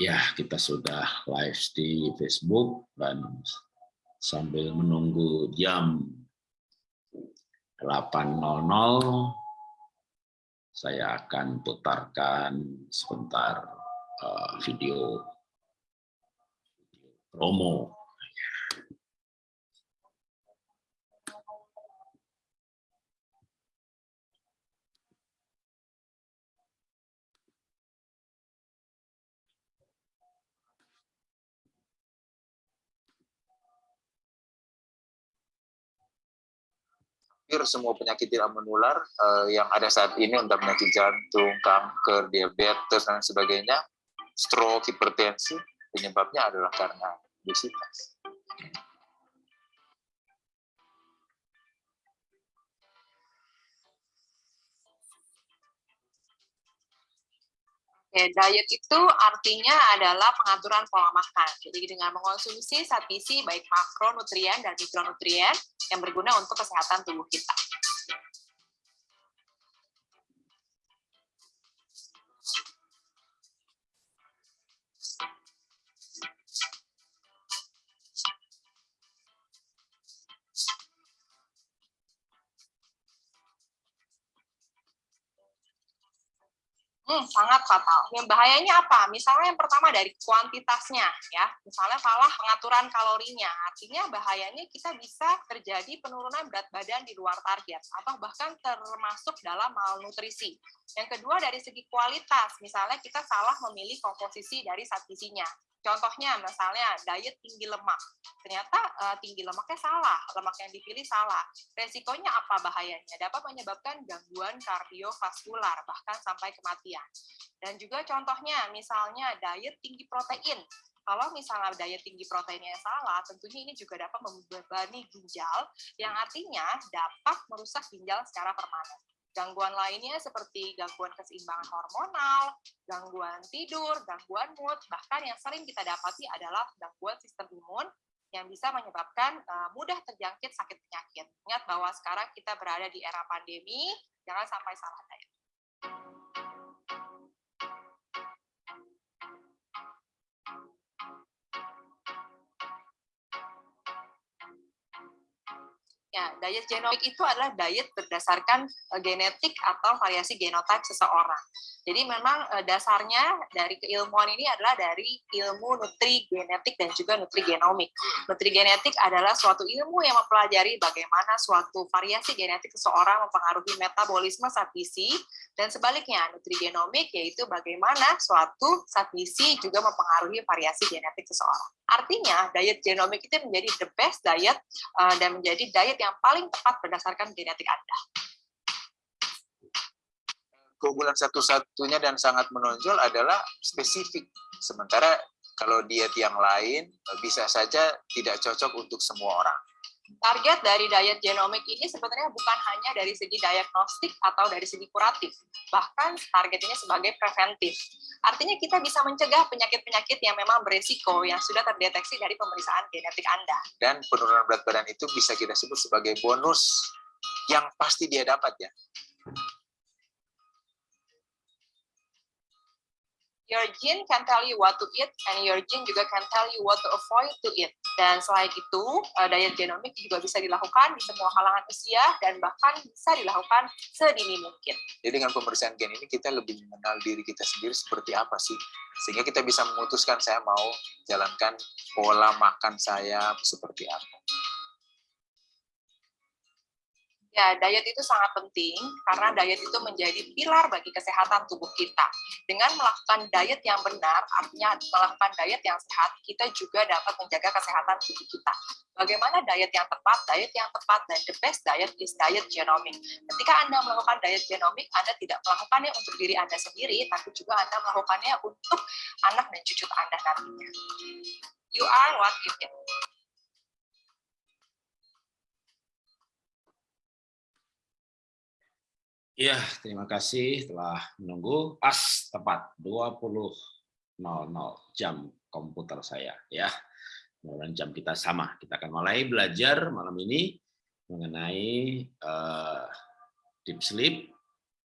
ya kita sudah live di Facebook dan sambil menunggu jam 8.00 saya akan putarkan sebentar uh, video promo hampir semua penyakit tidak menular uh, yang ada saat ini untuk penyakit jantung, kanker, diabetes dan sebagainya, stroke, hipertensi, penyebabnya adalah karena obesitas. Oke, diet itu artinya adalah pengaturan pola makan. Jadi dengan mengonsumsi zat gizi baik makronutrien dan mikronutrien yang berguna untuk kesehatan tubuh kita. Hmm, sangat fatal. Yang bahayanya apa? Misalnya yang pertama dari kuantitasnya, ya. Misalnya salah pengaturan kalorinya. Artinya bahayanya kita bisa terjadi penurunan berat badan di luar target atau bahkan termasuk dalam malnutrisi. Yang kedua dari segi kualitas, misalnya kita salah memilih komposisi dari zat. Contohnya misalnya diet tinggi lemak. Ternyata uh, tinggi lemaknya salah, lemak yang dipilih salah. Resikonya apa bahayanya? Dapat menyebabkan gangguan kardiovaskular bahkan sampai kematian. Dan juga contohnya misalnya diet tinggi protein. Kalau misalnya diet tinggi proteinnya salah, tentunya ini juga dapat membebani ginjal, yang artinya dapat merusak ginjal secara permanen. Gangguan lainnya seperti gangguan keseimbangan hormonal, gangguan tidur, gangguan mood, bahkan yang sering kita dapati adalah gangguan sistem imun yang bisa menyebabkan uh, mudah terjangkit sakit penyakit. Ingat bahwa sekarang kita berada di era pandemi, jangan sampai salah diet. Ya, diet genomik itu adalah diet berdasarkan uh, genetik atau variasi genotype seseorang. Jadi memang uh, dasarnya dari keilmuan ini adalah dari ilmu nutri genetik dan juga nutri genomik. Nutri genetik adalah suatu ilmu yang mempelajari bagaimana suatu variasi genetik seseorang mempengaruhi metabolisme zat gizi dan sebaliknya nutri genomik yaitu bagaimana suatu zat gizi juga mempengaruhi variasi genetik seseorang. Artinya diet genomik itu menjadi the best diet uh, dan menjadi diet yang paling tepat berdasarkan genetik Anda. Keunggulan satu-satunya dan sangat menonjol adalah spesifik. Sementara kalau diet yang lain bisa saja tidak cocok untuk semua orang. Target dari diet genomik ini sebenarnya bukan hanya dari segi diagnostik atau dari segi kuratif, bahkan target ini sebagai preventif. Artinya kita bisa mencegah penyakit-penyakit yang memang beresiko yang sudah terdeteksi dari pemeriksaan genetik Anda. Dan penurunan berat badan itu bisa kita sebut sebagai bonus yang pasti dia dapat ya. Your gene can tell you what to eat, and your gene juga can tell you what to avoid to eat. Dan selain itu, uh, diet genomik juga bisa dilakukan di semua kalangan usia, dan bahkan bisa dilakukan sedini mungkin. Jadi dengan pemeriksaan gen ini, kita lebih mengenal diri kita sendiri seperti apa sih. Sehingga kita bisa memutuskan saya mau jalankan pola makan saya seperti apa. Ya, diet itu sangat penting karena diet itu menjadi pilar bagi kesehatan tubuh kita. Dengan melakukan diet yang benar, artinya melakukan diet yang sehat, kita juga dapat menjaga kesehatan tubuh kita. Bagaimana diet yang tepat? Diet yang tepat dan the best diet is diet genomic. Ketika Anda melakukan diet genomic, Anda tidak melakukannya untuk diri Anda sendiri, tapi juga Anda melakukannya untuk anak dan cucu Anda nantinya. You are what you eat. Ya, terima kasih telah menunggu pas tepat 20.00 jam komputer saya ya. Mudah jam kita sama. Kita akan mulai belajar malam ini mengenai uh, deep sleep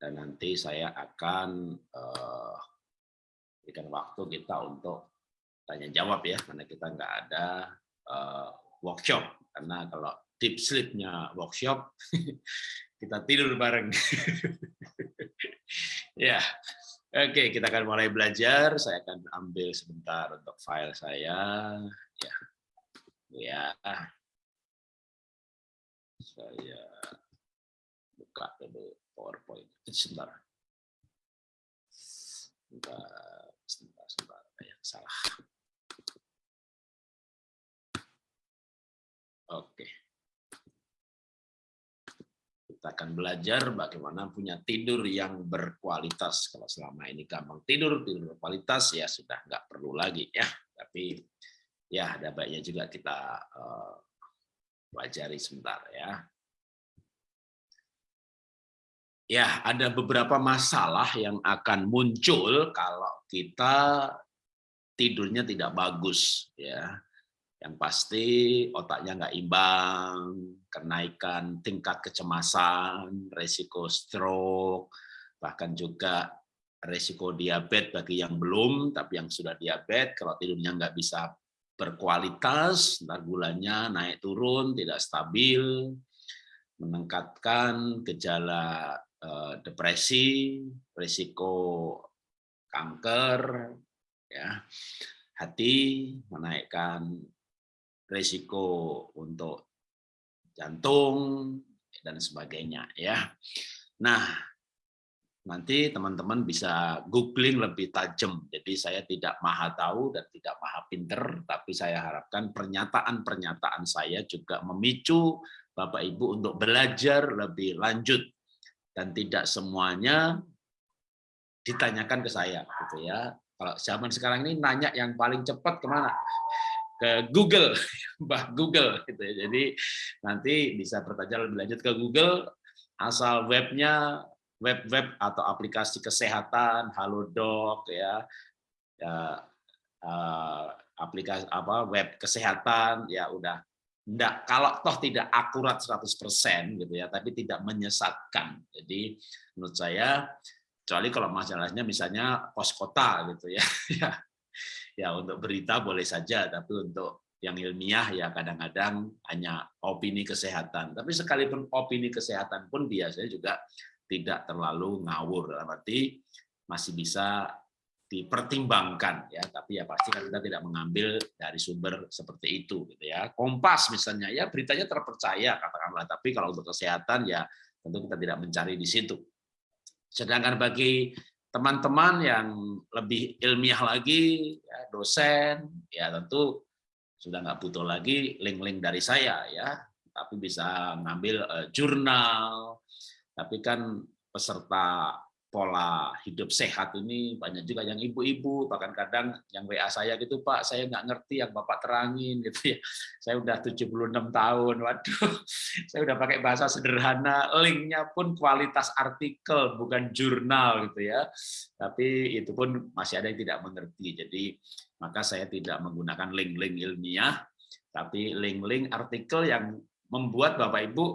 dan nanti saya akan uh, berikan waktu kita untuk tanya jawab ya, karena kita nggak ada uh, workshop. Karena kalau deep sleep-nya workshop, kita tidur bareng. ya, oke kita akan mulai belajar. Saya akan ambil sebentar untuk file saya. Ya, ya. Saya buka dulu PowerPoint. Sebentar. Sebentar, sebentar, sebentar. Ya, salah. Oke. Kita akan belajar bagaimana punya tidur yang berkualitas. Kalau selama ini gampang tidur, tidur berkualitas, ya sudah nggak perlu lagi ya. Tapi ya ada baiknya juga kita uh, pelajari sebentar ya. Ya, ada beberapa masalah yang akan muncul kalau kita tidurnya tidak bagus ya yang pasti otaknya nggak imbang, kenaikan tingkat kecemasan, resiko stroke, bahkan juga resiko diabetes bagi yang belum, tapi yang sudah diabetes, kalau tidurnya nggak bisa berkualitas, ntar gulanya naik turun, tidak stabil, meningkatkan gejala eh, depresi, resiko kanker, ya. Hati, menaikkan resiko untuk jantung dan sebagainya ya. Nah, nanti teman-teman bisa googling lebih tajam. Jadi saya tidak maha tahu dan tidak maha pinter, tapi saya harapkan pernyataan-pernyataan saya juga memicu Bapak Ibu untuk belajar lebih lanjut dan tidak semuanya ditanyakan ke saya gitu ya. Kalau zaman sekarang ini nanya yang paling cepat ke mana? Ke Google, Mbah Google gitu ya. Jadi nanti bisa bertanya lebih lanjut ke Google asal webnya web-web atau aplikasi kesehatan, Halodoc ya. Ya uh, aplikasi apa web kesehatan ya udah enggak kalau toh tidak akurat 100% gitu ya, tapi tidak menyesatkan. Jadi menurut saya kecuali kalau masalahnya misalnya pos kota gitu ya. ya untuk berita boleh saja, tapi untuk yang ilmiah ya kadang-kadang hanya opini kesehatan. Tapi sekalipun opini kesehatan pun biasanya juga tidak terlalu ngawur, berarti masih bisa dipertimbangkan ya tapi ya pasti kan kita tidak mengambil dari sumber seperti itu gitu ya. Kompas misalnya ya beritanya terpercaya katakanlah tapi kalau untuk kesehatan ya tentu kita tidak mencari di situ. Sedangkan bagi teman-teman yang lebih ilmiah lagi, ya, dosen, ya tentu sudah nggak butuh lagi link-link dari saya ya, tapi bisa ngambil uh, jurnal. Tapi kan peserta pola hidup sehat ini banyak juga yang ibu-ibu bahkan kadang yang WA saya gitu Pak saya nggak ngerti yang Bapak terangin gitu ya. Saya udah 76 tahun waduh. Saya udah pakai bahasa sederhana linknya pun kualitas artikel bukan jurnal gitu ya. Tapi itu pun masih ada yang tidak mengerti. Jadi maka saya tidak menggunakan link-link ilmiah tapi link-link artikel yang membuat Bapak Ibu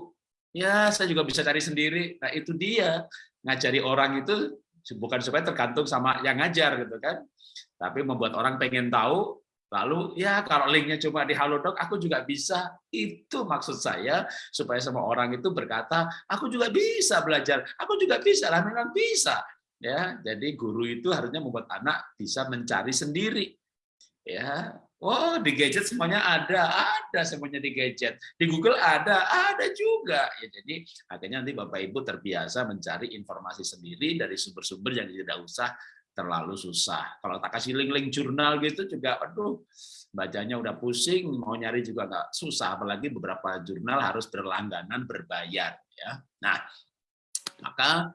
ya saya juga bisa cari sendiri. Nah itu dia ngajari orang itu bukan supaya tergantung sama yang ngajar gitu kan tapi membuat orang pengen tahu lalu ya kalau linknya cuma di Halodoc aku juga bisa. Itu maksud saya supaya semua orang itu berkata aku juga bisa belajar aku juga bisa lah memang bisa. Ya jadi guru itu harusnya membuat anak bisa mencari sendiri. Ya Oh, di gadget semuanya ada, ada semuanya di gadget. Di Google ada, ada juga. Ya, jadi akhirnya nanti Bapak Ibu terbiasa mencari informasi sendiri dari sumber-sumber yang tidak usah terlalu susah. Kalau tak kasih link-link jurnal gitu juga, aduh, bacanya udah pusing, mau nyari juga nggak susah. Apalagi beberapa jurnal harus berlangganan, berbayar. ya. Nah, maka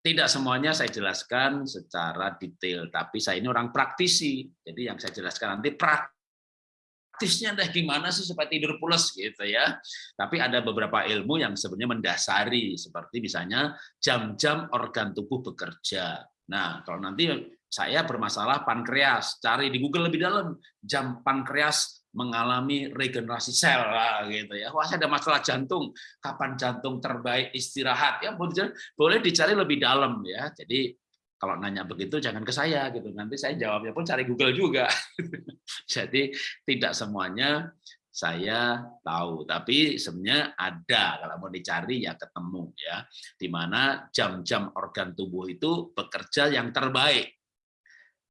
tidak semuanya saya jelaskan secara detail, tapi saya ini orang praktisi. Jadi yang saya jelaskan nanti praktisnya deh gimana sih supaya tidur pulas gitu ya. Tapi ada beberapa ilmu yang sebenarnya mendasari, seperti misalnya jam-jam organ tubuh bekerja. Nah, kalau nanti saya bermasalah pankreas, cari di Google lebih dalam jam pankreas mengalami regenerasi sel lah gitu ya. Wah, saya ada masalah jantung. Kapan jantung terbaik istirahat? Ya boleh dicari lebih dalam ya. Jadi kalau nanya begitu jangan ke saya gitu. Nanti saya jawabnya pun cari Google juga. Jadi tidak semuanya saya tahu, tapi sebenarnya ada kalau mau dicari ya ketemu ya, di mana jam-jam organ tubuh itu bekerja yang terbaik.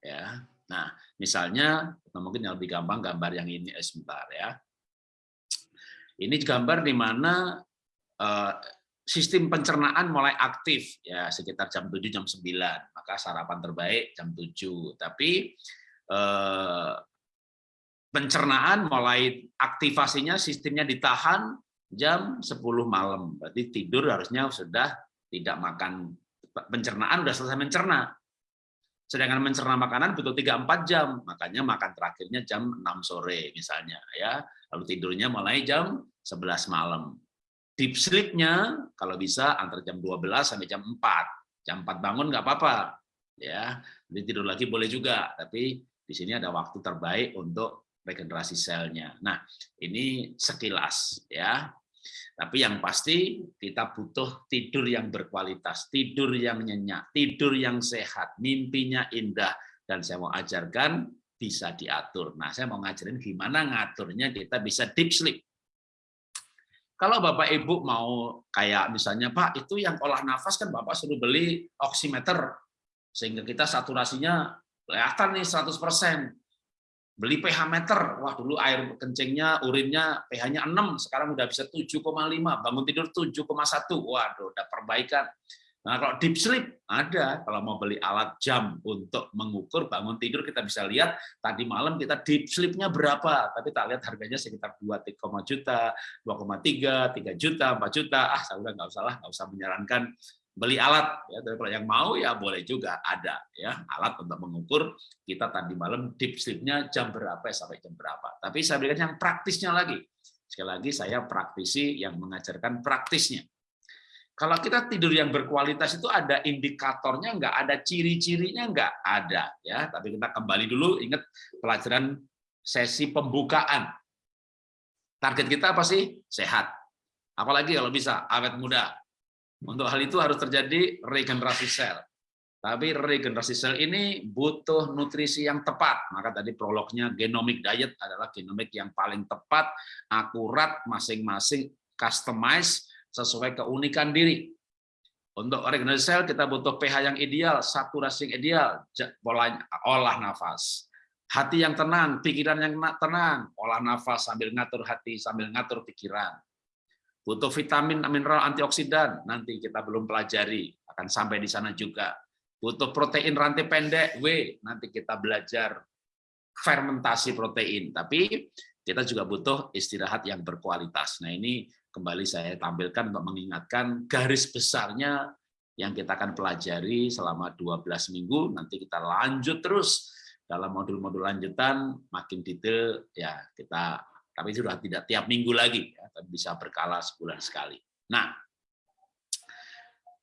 Ya, nah misalnya mungkin yang lebih gampang gambar yang ini eh, sebentar ya. Ini gambar di mana eh, sistem pencernaan mulai aktif ya sekitar jam 7 jam 9 maka sarapan terbaik jam 7 tapi eh, pencernaan mulai aktivasinya sistemnya ditahan jam 10 malam. Berarti tidur harusnya sudah tidak makan pencernaan sudah selesai mencerna. Sedangkan mencerna makanan butuh 3-4 jam, makanya makan terakhirnya jam 6 sore misalnya ya. Lalu tidurnya mulai jam 11 malam. Deep sleep-nya kalau bisa antara jam 12 sampai jam 4. Jam 4 bangun nggak apa-apa. Ya, jadi tidur lagi boleh juga, tapi di sini ada waktu terbaik untuk regenerasi selnya. Nah, ini sekilas ya. Tapi yang pasti kita butuh tidur yang berkualitas, tidur yang nyenyak, tidur yang sehat, mimpinya indah dan saya mau ajarkan bisa diatur. Nah, saya mau ngajarin gimana ngaturnya kita bisa deep sleep. Kalau Bapak Ibu mau kayak misalnya Pak, itu yang olah nafas kan Bapak suruh beli oximeter sehingga kita saturasinya kelihatan nih 100% beli pH meter, wah dulu air kencingnya, urinnya pH-nya 6, sekarang udah bisa 7,5, bangun tidur 7,1, waduh udah perbaikan. Nah kalau deep sleep ada, kalau mau beli alat jam untuk mengukur bangun tidur kita bisa lihat tadi malam kita deep sleep-nya berapa, tapi tak lihat harganya sekitar 2,3 juta, 2,3, 3 juta, 4 juta, ah saya udah nggak usah lah, nggak usah menyarankan beli alat ya. Tapi yang mau ya boleh juga ada ya alat untuk mengukur kita tadi malam deep sleep-nya jam berapa sampai jam berapa. Tapi saya berikan yang praktisnya lagi. Sekali lagi saya praktisi yang mengajarkan praktisnya. Kalau kita tidur yang berkualitas itu ada indikatornya enggak ada ciri-cirinya enggak ada ya. Tapi kita kembali dulu ingat pelajaran sesi pembukaan. Target kita apa sih? Sehat. Apalagi kalau bisa awet muda untuk hal itu harus terjadi regenerasi sel. Tapi regenerasi sel ini butuh nutrisi yang tepat. Maka tadi prolognya genomic diet adalah genomik yang paling tepat, akurat, masing-masing customize sesuai keunikan diri. Untuk regenerasi sel kita butuh pH yang ideal, saturasi yang ideal, olah nafas. Hati yang tenang, pikiran yang tenang, olah nafas sambil ngatur hati, sambil ngatur pikiran butuh vitamin, mineral, antioksidan, nanti kita belum pelajari, akan sampai di sana juga. Butuh protein rantai pendek, W, nanti kita belajar fermentasi protein, tapi kita juga butuh istirahat yang berkualitas. Nah ini kembali saya tampilkan untuk mengingatkan garis besarnya yang kita akan pelajari selama 12 minggu, nanti kita lanjut terus dalam modul-modul lanjutan, makin detail ya kita tapi sudah tidak tiap minggu lagi, ya, tapi bisa berkala sebulan sekali. Nah,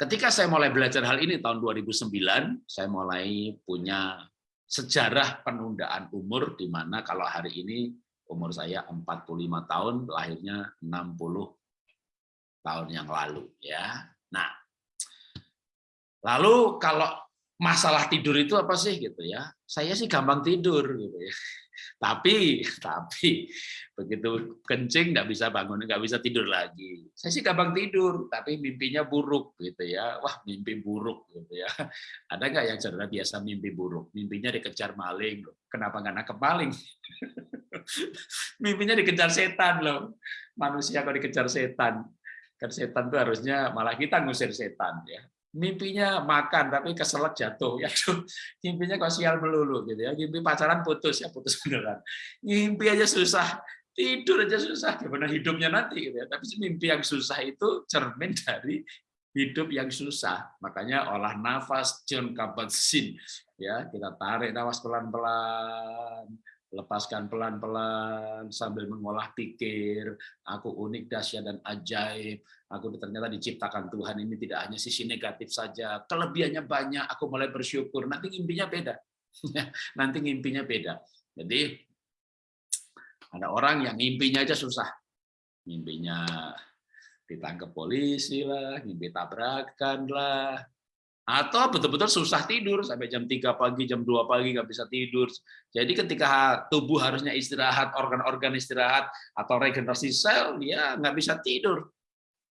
ketika saya mulai belajar hal ini tahun 2009, saya mulai punya sejarah penundaan umur, di mana kalau hari ini umur saya 45 tahun, lahirnya 60 tahun yang lalu. ya. Nah, lalu kalau masalah tidur itu apa sih gitu ya? Saya sih gampang tidur gitu ya tapi tapi begitu kencing nggak bisa bangun nggak bisa tidur lagi. Saya sih gampang tidur tapi mimpinya buruk gitu ya. Wah mimpi buruk gitu ya. Ada nggak yang saudara biasa mimpi buruk? Mimpinya dikejar maling loh. Kenapa nggak nangkep maling? Mimpinya dikejar setan loh. Manusia kok dikejar setan kan setan tuh harusnya malah kita ngusir setan ya mimpinya makan tapi keselak jatuh ya. Mimpinya kok sial melulu gitu ya. Mimpi pacaran putus ya putus beneran. Mimpi aja susah tidur aja susah gimana hidupnya nanti gitu ya. Tapi mimpi yang susah itu cermin dari hidup yang susah. Makanya olah nafas John Kabat-Zinn ya. Kita tarik nafas pelan-pelan lepaskan pelan-pelan sambil mengolah pikir, aku unik, dahsyat, dan ajaib, aku ternyata diciptakan Tuhan ini tidak hanya sisi negatif saja, kelebihannya banyak, aku mulai bersyukur, nanti ngimpinya beda. nanti ngimpinya beda. Jadi ada orang yang ngimpinya aja susah. Ngimpinya ditangkap polisi lah, ngimpi tabrakan lah, atau betul-betul susah tidur sampai jam 3 pagi, jam 2 pagi nggak bisa tidur. Jadi ketika tubuh harusnya istirahat, organ-organ istirahat atau regenerasi sel, dia nggak bisa tidur.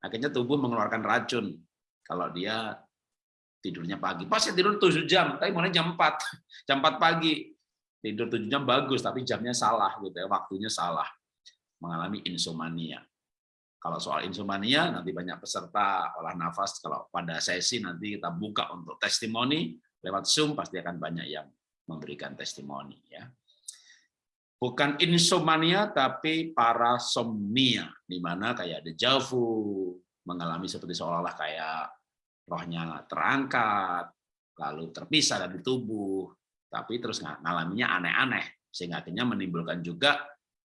Akhirnya tubuh mengeluarkan racun kalau dia tidurnya pagi. Pas ya tidur 7 jam, tapi mulai jam 4. Jam 4 pagi. Tidur 7 jam bagus, tapi jamnya salah gitu ya, waktunya salah. Mengalami insomnia. Kalau soal insomnia, nanti banyak peserta olah nafas. Kalau pada sesi nanti kita buka untuk testimoni, lewat Zoom pasti akan banyak yang memberikan testimoni. ya. Bukan insomnia, tapi parasomnia, di mana kayak deja vu, mengalami seperti seolah-olah kayak rohnya terangkat, lalu terpisah dari tubuh, tapi terus ngalaminya aneh-aneh, sehingga akhirnya menimbulkan juga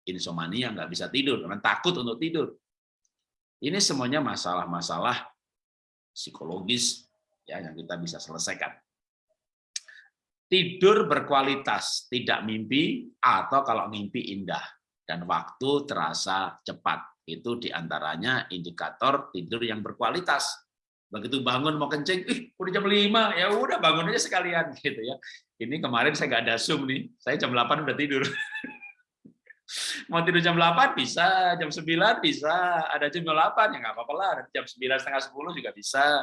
insomnia, nggak bisa tidur, karena takut untuk tidur ini semuanya masalah-masalah psikologis ya yang kita bisa selesaikan. Tidur berkualitas, tidak mimpi atau kalau mimpi indah dan waktu terasa cepat. Itu di antaranya indikator tidur yang berkualitas. Begitu bangun mau kencing, ih udah jam 5, ya udah bangun aja sekalian gitu ya. Ini kemarin saya nggak ada Zoom nih, saya jam 8 udah tidur. Mau tidur jam 8 bisa, jam 9 bisa, ada jam 8 ya nggak apa-apa lah, jam 9 setengah 10 juga bisa.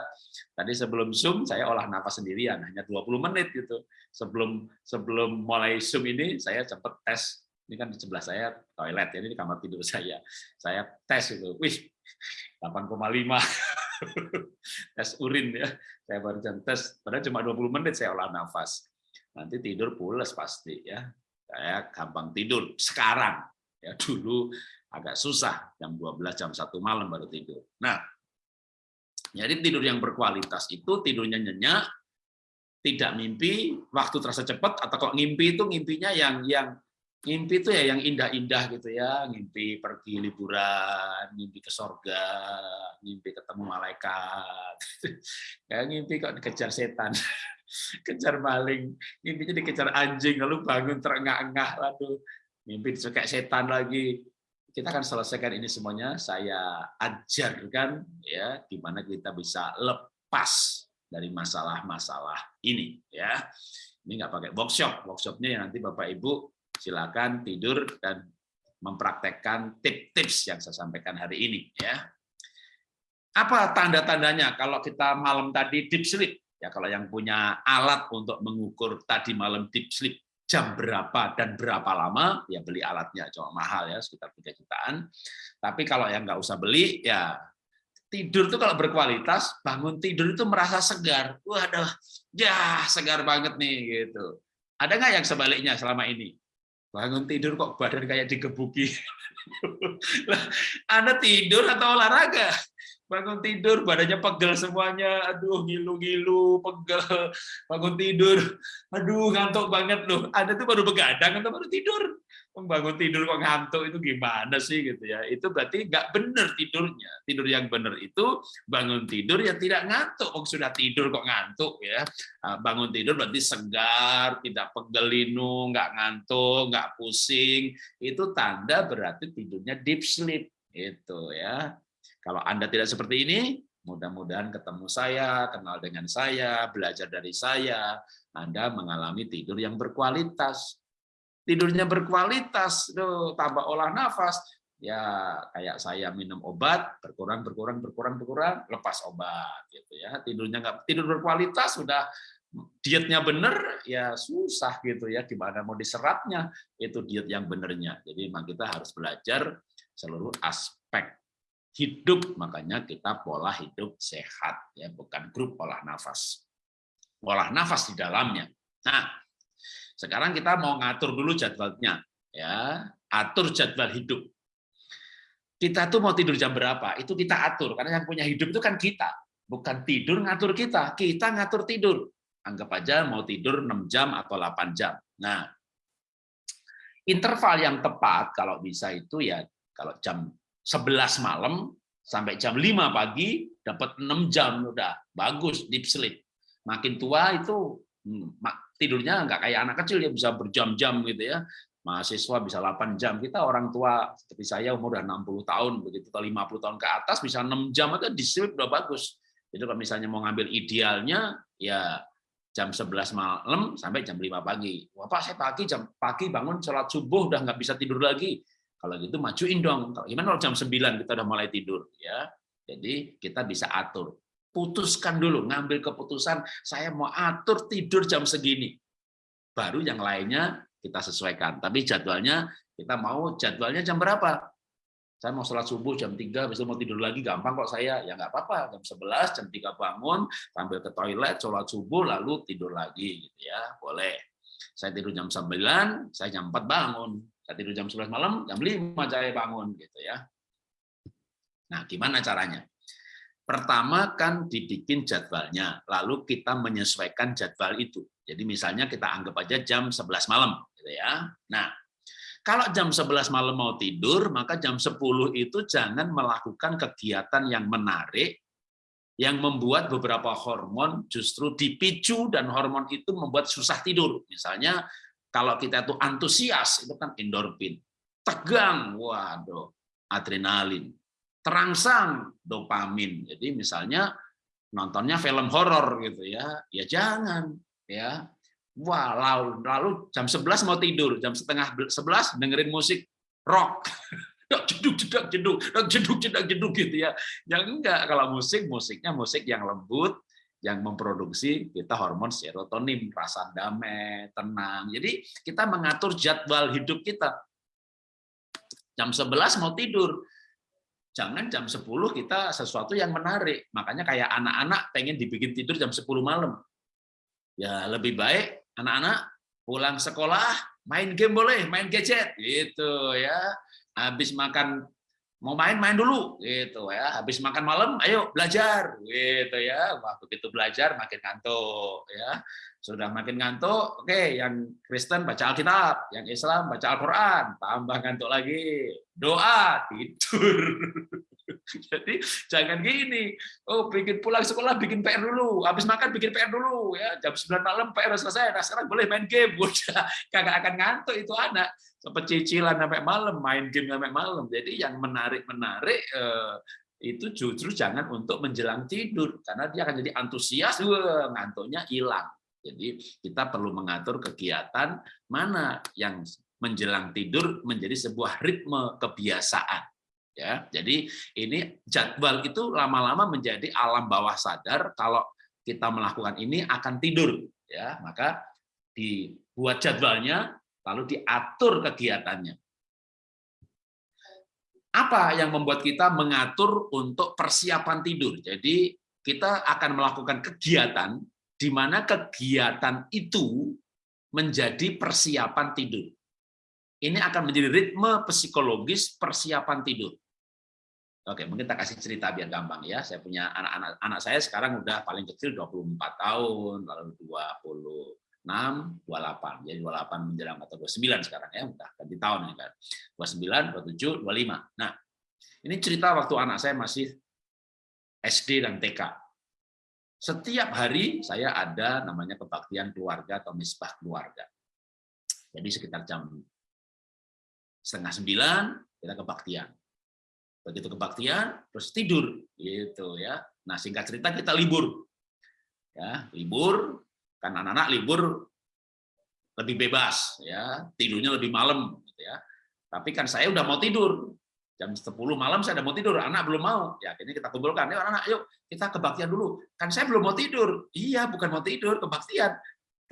Tadi sebelum Zoom saya olah nafas sendirian, hanya 20 menit gitu. Sebelum sebelum mulai Zoom ini saya sempat tes, ini kan di sebelah saya toilet, ya, ini di kamar tidur saya. Saya tes itu, wih 8,5 tes urin ya. Saya baru tes, padahal cuma 20 menit saya olah nafas. Nanti tidur pulas pasti ya saya gampang tidur sekarang. Ya dulu agak susah jam 12 jam satu malam baru tidur. Nah jadi tidur yang berkualitas itu tidurnya nyenyak tidak mimpi waktu terasa cepat atau kok ngimpi itu ngimpinya yang yang ngimpi itu ya yang indah-indah gitu ya ngimpi pergi liburan ngimpi ke sorga ngimpi ketemu malaikat ya ngimpi kok dikejar setan kejar maling, mimpinya dikejar anjing, lalu bangun terengah-engah, lalu mimpi disukai setan lagi. Kita akan selesaikan ini semuanya. Saya ajarkan ya gimana kita bisa lepas dari masalah-masalah ini ya. Ini nggak pakai workshop, workshopnya yang nanti Bapak Ibu silakan tidur dan mempraktekkan tips-tips yang saya sampaikan hari ini ya. Apa tanda-tandanya kalau kita malam tadi deep sleep? Ya kalau yang punya alat untuk mengukur tadi malam deep sleep jam berapa dan berapa lama, ya beli alatnya cuma mahal ya sekitar 3 jutaan. Tapi kalau yang nggak usah beli, ya tidur itu kalau berkualitas, bangun tidur itu merasa segar. Waduh, ya segar banget nih gitu. Ada nggak yang sebaliknya selama ini? Bangun tidur kok badan kayak digebuki. Anda tidur atau olahraga? bangun tidur badannya pegel semuanya. Aduh ngilu-ngilu pegel. Bangun tidur. Aduh ngantuk banget loh. Ada tuh baru begadang atau baru tidur bangun tidur kok ngantuk? Itu gimana sih gitu ya? Itu berarti nggak benar tidurnya. Tidur yang benar itu bangun tidur ya tidak ngantuk. Oh sudah tidur kok ngantuk ya? Ah, bangun tidur berarti segar tidak pegel linu nggak ngantuk nggak pusing. Itu tanda berarti tidurnya deep sleep itu ya. Kalau Anda tidak seperti ini, mudah-mudahan ketemu saya, kenal dengan saya, belajar dari saya, Anda mengalami tidur yang berkualitas. Tidurnya berkualitas, tuh, tambah olah nafas, ya kayak saya minum obat berkurang berkurang berkurang berkurang lepas obat gitu ya. Tidurnya nggak tidur berkualitas sudah dietnya benar ya susah gitu ya gimana mau diserapnya itu diet yang benernya. Jadi memang kita harus belajar seluruh aspek hidup makanya kita pola hidup sehat ya bukan grup olah nafas. Olah nafas di dalamnya. Nah sekarang kita mau ngatur dulu jadwalnya ya. Atur jadwal hidup. Kita tuh mau tidur jam berapa itu kita atur. Karena yang punya hidup itu kan kita. Bukan tidur ngatur kita kita ngatur tidur. Anggap aja mau tidur 6 jam atau 8 jam. Nah interval yang tepat kalau bisa itu ya kalau jam 11 malam sampai jam 5 pagi dapat 6 jam udah bagus deep sleep. Makin tua itu hmm, tidurnya nggak kayak anak kecil ya bisa berjam-jam gitu ya. Mahasiswa bisa 8 jam. Kita orang tua seperti saya umur udah 60 tahun begitu atau 50 tahun ke atas bisa 6 jam deep sleep udah bagus. Jadi kalau misalnya mau ngambil idealnya, ya jam 11 malam sampai jam 5 pagi. Wah Pak, saya pagi jam pagi bangun sholat subuh udah nggak bisa tidur lagi. Kalau gitu majuin dong. Kalau gimana kalau jam 9 kita udah mulai tidur ya. Jadi kita bisa atur. Putuskan dulu, ngambil keputusan saya mau atur tidur jam segini. Baru yang lainnya kita sesuaikan. Tapi jadwalnya kita mau jadwalnya jam berapa? saya mau sholat subuh jam 3, besok mau tidur lagi, gampang kok saya. Ya nggak apa-apa, jam 11, jam 3 bangun, sambil ke toilet, sholat subuh, lalu tidur lagi. gitu ya Boleh. Saya tidur jam 9, saya jam 4 bangun. Saya tidur jam 11 malam, jam 5 saya bangun. gitu ya. Nah, gimana caranya? Pertama kan dibikin jadwalnya, lalu kita menyesuaikan jadwal itu. Jadi misalnya kita anggap aja jam 11 malam. gitu ya. Nah, kalau jam 11 malam mau tidur, maka jam 10 itu jangan melakukan kegiatan yang menarik, yang membuat beberapa hormon justru dipicu dan hormon itu membuat susah tidur. Misalnya kalau kita itu antusias, itu kan endorfin. Tegang, waduh, adrenalin. Terangsang, dopamin. Jadi misalnya nontonnya film horor gitu ya, ya jangan ya Wah, lalu, lalu jam 11 mau tidur, jam setengah 11 dengerin musik rock. jeduk jeduk jeduk jeduk jeduk jeduk gitu ya. Yang enggak kalau musik musiknya musik yang lembut yang memproduksi kita hormon serotonin, rasa damai, tenang. Jadi kita mengatur jadwal hidup kita. Jam 11 mau tidur. Jangan jam 10 kita sesuatu yang menarik. Makanya kayak anak-anak pengen dibikin tidur jam 10 malam. Ya lebih baik anak-anak pulang sekolah main game boleh, main gadget gitu ya. Habis makan mau main main dulu gitu ya. Habis makan malam ayo belajar gitu ya. Wah, begitu belajar makin ngantuk ya. Sudah makin ngantuk, oke yang Kristen baca Alkitab, yang Islam baca Al-Qur'an, tambah ngantuk lagi. Doa, tidur. Jadi jangan gini, oh bikin pulang sekolah bikin PR dulu, habis makan bikin PR dulu ya, jam 9 malam PR selesai, nah sekarang boleh main game, udah kagak akan ngantuk itu anak, sempat cicilan sampai malam, main game sampai malam. Jadi yang menarik-menarik eh, itu justru jangan untuk menjelang tidur, karena dia akan jadi antusias, ngantuknya hilang. Jadi kita perlu mengatur kegiatan mana yang menjelang tidur menjadi sebuah ritme kebiasaan ya jadi ini jadwal itu lama-lama menjadi alam bawah sadar kalau kita melakukan ini akan tidur ya maka dibuat jadwalnya lalu diatur kegiatannya. Apa yang membuat kita mengatur untuk persiapan tidur? Jadi kita akan melakukan kegiatan di mana kegiatan itu menjadi persiapan tidur. Ini akan menjadi ritme psikologis persiapan tidur. Oke, mungkin kita kasih cerita biar gampang ya. Saya punya anak-anak anak saya sekarang udah paling kecil 24 tahun, lalu 26, 28. Jadi 28 menjelang atau 29 sekarang ya, udah ganti tahun ini kan. 29, 27, 25. Nah, ini cerita waktu anak saya masih SD dan TK. Setiap hari saya ada namanya kebaktian keluarga atau misbah keluarga. Jadi sekitar jam setengah sembilan kita kebaktian begitu kebaktian terus tidur gitu ya nah singkat cerita kita libur ya libur kan anak-anak libur lebih bebas ya. Tidurnya lebih malam gitu ya. Tapi kan saya udah mau tidur. Jam 10 malam saya udah mau tidur anak belum mau. Ya akhirnya kita kumpulkan yuk anak, anak yuk kita kebaktian dulu. Kan saya belum mau tidur. Iya bukan mau tidur kebaktian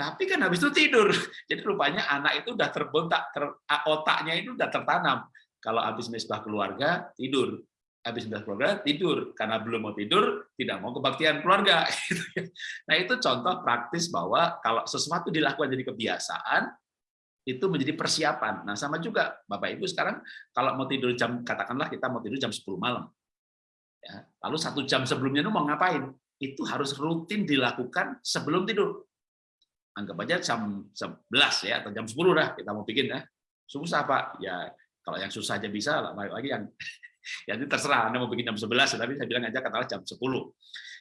tapi kan habis itu tidur. Jadi rupanya anak itu udah terbontak ter, otaknya itu udah tertanam. Kalau habis mesbah keluarga, tidur. Habis mesbah keluarga, tidur. Karena belum mau tidur, tidak mau kebaktian keluarga. Gitu ya. Nah itu contoh praktis bahwa kalau sesuatu dilakukan jadi kebiasaan, itu menjadi persiapan. Nah sama juga Bapak Ibu sekarang kalau mau tidur jam, katakanlah kita mau tidur jam 10 malam. Ya, lalu satu jam sebelumnya itu mau ngapain? Itu harus rutin dilakukan sebelum tidur. Anggap aja jam 11 ya, atau jam 10 dah kita mau bikin ya. Susah Pak, ya kalau yang susah aja bisa, lagi yang ya terserah Anda mau bikin jam 11, tapi saya bilang aja katakanlah jam 10.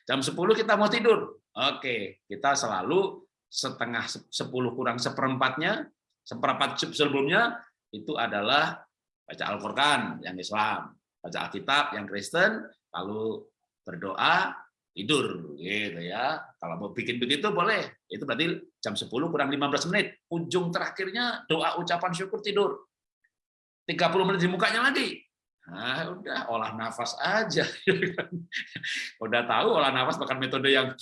Jam 10 kita mau tidur. Oke, kita selalu setengah 10 kurang seperempatnya, seperempat sebelumnya itu adalah baca Al-Qur'an yang Islam, baca Alkitab yang Kristen, lalu berdoa, tidur gitu ya. Kalau mau bikin begitu boleh. Itu berarti jam 10 kurang 15 menit. Ujung terakhirnya doa ucapan syukur tidur. 30 menit di mukanya lagi. Nah, udah olah nafas aja. udah tahu olah nafas bahkan metode yang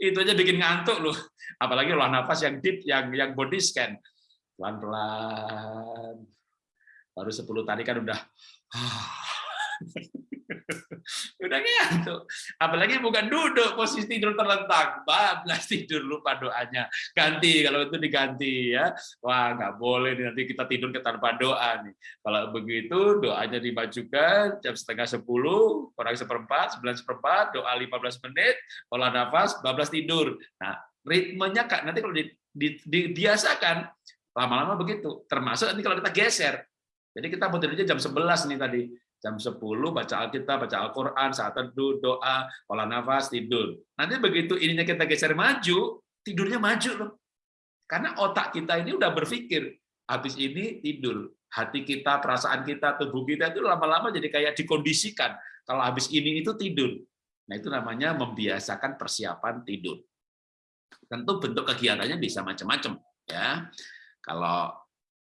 itu aja bikin ngantuk loh. Apalagi olah nafas yang deep, yang yang body scan. Pelan-pelan. Baru 10 tadi kan udah udah ngantuk. Apalagi bukan duduk posisi tidur terlentang, bablas tidur lupa doanya. Ganti kalau itu diganti ya. Wah nggak boleh nanti kita tidur ke tanpa doa nih. Kalau begitu doanya dimajukan jam setengah sepuluh, kurang seperempat, sembilan seperempat, doa 15 menit, olah nafas, bablas tidur. Nah ritmenya kak nanti kalau di, di, dibiasakan lama-lama begitu. Termasuk nanti kalau kita geser. Jadi kita mau tidurnya jam 11 nih tadi jam 10 baca Alkitab, baca Al-Quran, saat teduh, doa, olah nafas, tidur. Nanti begitu ininya kita geser maju, tidurnya maju loh. Karena otak kita ini udah berpikir, habis ini tidur. Hati kita, perasaan kita, tubuh kita itu lama-lama jadi kayak dikondisikan. Kalau habis ini itu tidur. Nah itu namanya membiasakan persiapan tidur. Tentu bentuk kegiatannya bisa macam-macam. ya. Kalau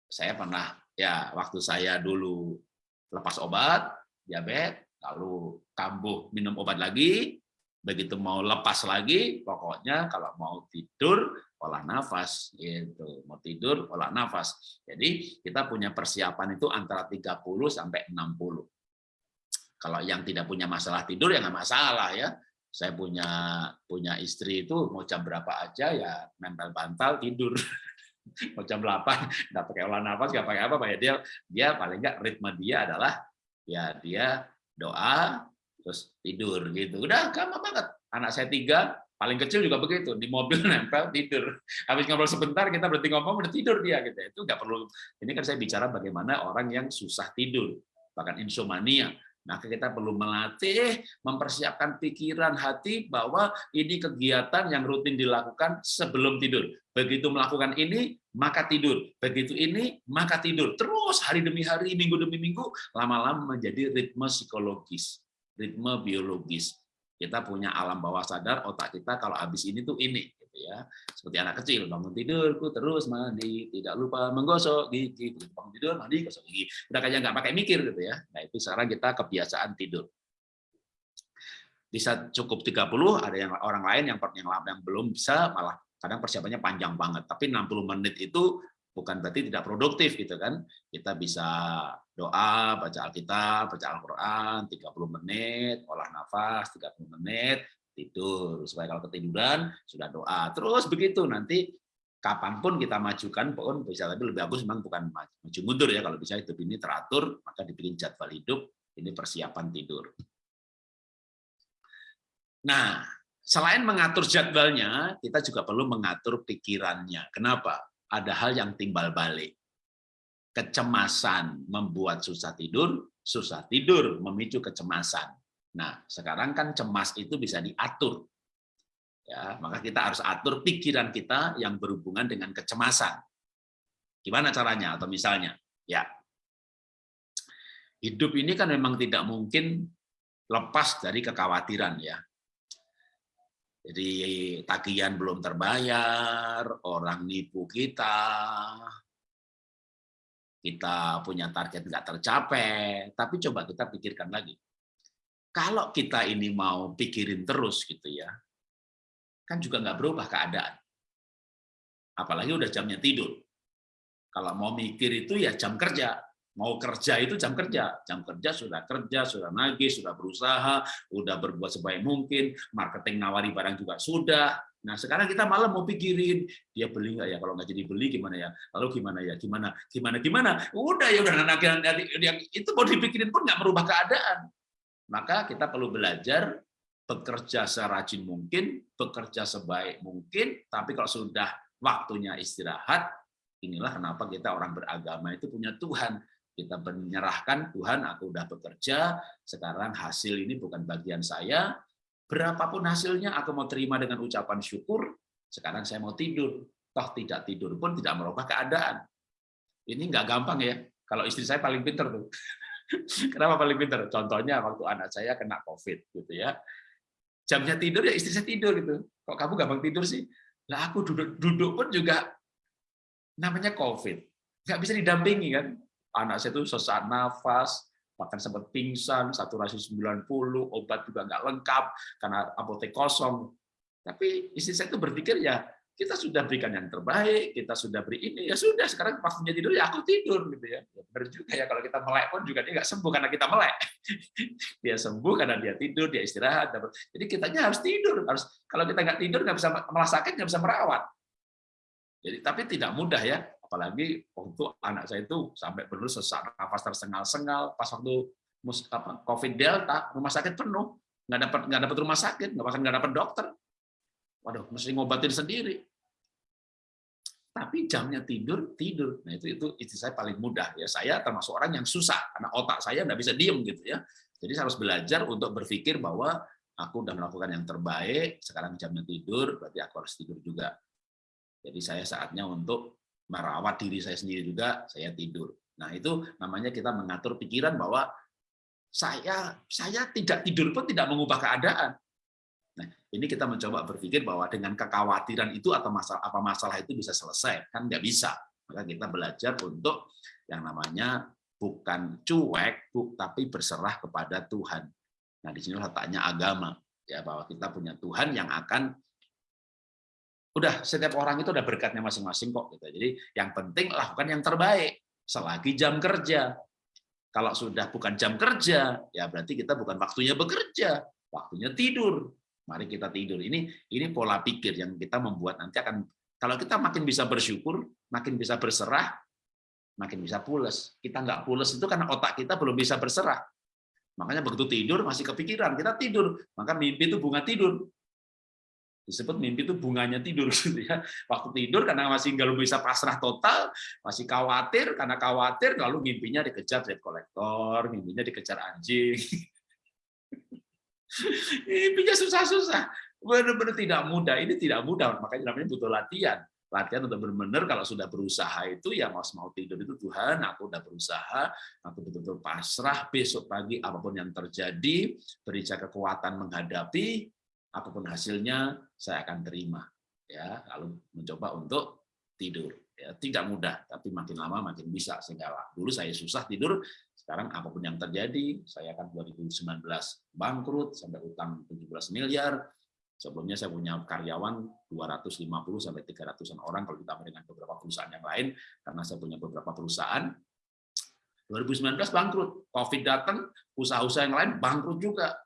saya pernah, ya waktu saya dulu lepas obat, diabetes, lalu kambuh minum obat lagi, begitu mau lepas lagi, pokoknya kalau mau tidur, olah nafas. gitu Mau tidur, olah nafas. Jadi kita punya persiapan itu antara 30 sampai 60. Kalau yang tidak punya masalah tidur ya nggak masalah ya. Saya punya punya istri itu mau jam berapa aja ya nempel bantal tidur. mau jam 8 nggak pakai olah nafas nggak pakai apa ya dia dia paling nggak ritme dia adalah ya dia doa terus tidur gitu. Udah gampang banget. Anak saya tiga paling kecil juga begitu. Di mobil nempel tidur. Habis ngobrol sebentar kita berhenti ngomong udah tidur dia gitu. Itu nggak perlu. Ini kan saya bicara bagaimana orang yang susah tidur. Bahkan insomnia maka kita perlu melatih, mempersiapkan pikiran hati bahwa ini kegiatan yang rutin dilakukan sebelum tidur. Begitu melakukan ini, maka tidur. Begitu ini, maka tidur. Terus hari demi hari, minggu demi minggu, lama-lama menjadi ritme psikologis, ritme biologis. Kita punya alam bawah sadar, otak kita kalau habis ini tuh ini ya. Seperti anak kecil bangun tidurku terus mandi tidak lupa menggosok gigi bangun tidur mandi gosok gigi. Udah kayak nggak pakai mikir gitu ya. Nah itu sekarang kita kebiasaan tidur. Bisa cukup 30 ada yang orang lain yang yang, yang belum bisa malah kadang persiapannya panjang banget. Tapi 60 menit itu bukan berarti tidak produktif gitu kan. Kita bisa doa baca Alkitab baca Al-Qur'an 30 menit olah nafas 30 menit tidur. Supaya kalau ketiduran sudah doa. Terus begitu nanti kapan pun kita majukan pun bisa. Tapi lebih bagus memang bukan maju mundur ya. Kalau bisa hidup ini teratur maka dibikin jadwal hidup. Ini persiapan tidur. Nah selain mengatur jadwalnya kita juga perlu mengatur pikirannya. Kenapa? Ada hal yang timbal balik. Kecemasan membuat susah tidur susah tidur memicu kecemasan Nah, sekarang kan cemas itu bisa diatur. Ya, maka kita harus atur pikiran kita yang berhubungan dengan kecemasan. Gimana caranya? Atau misalnya, ya, hidup ini kan memang tidak mungkin lepas dari kekhawatiran ya. Jadi tagihan belum terbayar, orang nipu kita, kita punya target nggak tercapai, tapi coba kita pikirkan lagi kalau kita ini mau pikirin terus gitu ya, kan juga nggak berubah keadaan. Apalagi udah jamnya tidur. Kalau mau mikir itu ya jam kerja. Mau kerja itu jam kerja. Jam kerja sudah kerja, sudah nagih, sudah berusaha, sudah berbuat sebaik mungkin, marketing nawari barang juga sudah. Nah sekarang kita malam mau pikirin dia beli nggak ya kalau nggak jadi beli gimana ya lalu gimana ya gimana gimana gimana udah ya udah yang itu mau dipikirin pun nggak merubah keadaan maka kita perlu belajar bekerja serajin mungkin, bekerja sebaik mungkin, tapi kalau sudah waktunya istirahat, inilah kenapa kita orang beragama itu punya Tuhan. Kita menyerahkan, Tuhan aku udah bekerja, sekarang hasil ini bukan bagian saya, berapapun hasilnya aku mau terima dengan ucapan syukur, sekarang saya mau tidur. Toh tidak tidur pun tidak merubah keadaan. Ini nggak gampang ya. Kalau istri saya paling pinter tuh. Kenapa paling pintar? Contohnya waktu anak saya kena COVID gitu ya. Jamnya tidur ya istri saya tidur gitu. Kok kamu gampang tidur sih? Lah aku duduk duduk pun juga namanya COVID. Nggak bisa didampingi kan. Anak saya itu sesak nafas, bahkan sempat pingsan, saturasi 90, obat juga nggak lengkap karena apotek kosong. Tapi istri saya itu berpikir ya kita sudah berikan yang terbaik, kita sudah beri ini, ya sudah sekarang waktunya tidur ya aku tidur gitu ya. ya benar juga ya kalau kita melek pun juga dia nggak sembuh karena kita melek. dia sembuh karena dia tidur, dia istirahat. Jadi kitanya harus tidur, harus kalau kita nggak tidur nggak bisa malah sakit nggak bisa merawat. Jadi tapi tidak mudah ya, apalagi waktu anak saya itu sampai benar sesak nafas tersengal-sengal pas waktu COVID Delta rumah sakit penuh nggak dapat nggak dapat rumah sakit nggak bahkan nggak dapat dokter waduh mesti ngobatin sendiri. Tapi jamnya tidur tidur. Nah itu itu istri saya paling mudah ya. Saya termasuk orang yang susah karena otak saya nggak bisa diem gitu ya. Jadi saya harus belajar untuk berpikir bahwa aku udah melakukan yang terbaik sekarang jamnya tidur berarti aku harus tidur juga. Jadi saya saatnya untuk merawat diri saya sendiri juga saya tidur. Nah itu namanya kita mengatur pikiran bahwa saya saya tidak tidur pun tidak mengubah keadaan Nah, ini kita mencoba berpikir bahwa dengan kekhawatiran itu atau masalah apa masalah itu bisa selesai, kan nggak bisa. Maka kita belajar untuk yang namanya bukan cuek, bu, tapi berserah kepada Tuhan. Nah, di sini letaknya agama, ya bahwa kita punya Tuhan yang akan udah setiap orang itu udah berkatnya masing-masing kok gitu. Jadi yang penting lakukan yang terbaik selagi jam kerja. Kalau sudah bukan jam kerja, ya berarti kita bukan waktunya bekerja, waktunya tidur. Mari kita tidur. Ini ini pola pikir yang kita membuat nanti akan kalau kita makin bisa bersyukur, makin bisa berserah, makin bisa pules. Kita nggak pules itu karena otak kita belum bisa berserah. Makanya begitu tidur masih kepikiran, kita tidur, maka mimpi itu bunga tidur. Disebut mimpi itu bunganya tidur ya. Waktu tidur karena masih nggak bisa pasrah total, masih khawatir karena khawatir lalu mimpinya dikejar debt collector, mimpinya dikejar anjing. Mimpinya susah-susah. Benar-benar tidak mudah. Ini tidak mudah, makanya namanya butuh latihan. Latihan untuk benar-benar kalau sudah berusaha itu ya mau mau tidur itu Tuhan, aku udah berusaha, aku betul-betul pasrah besok pagi apa pun yang terjadi, beri saya kekuatan menghadapi, apa pun hasilnya saya akan terima. Ya, lalu mencoba untuk tidur. Ya, tidak mudah, tapi makin lama makin bisa sehingga dulu saya susah tidur, sekarang apa pun yang terjadi, saya akan 2019 bangkrut sampai utang 17 miliar. Sebelumnya saya punya karyawan 250 sampai 300-an orang kalau ditambah dengan beberapa perusahaan yang lain karena saya punya beberapa perusahaan. 2019 bangkrut, Covid datang, usaha-usaha yang lain bangkrut juga.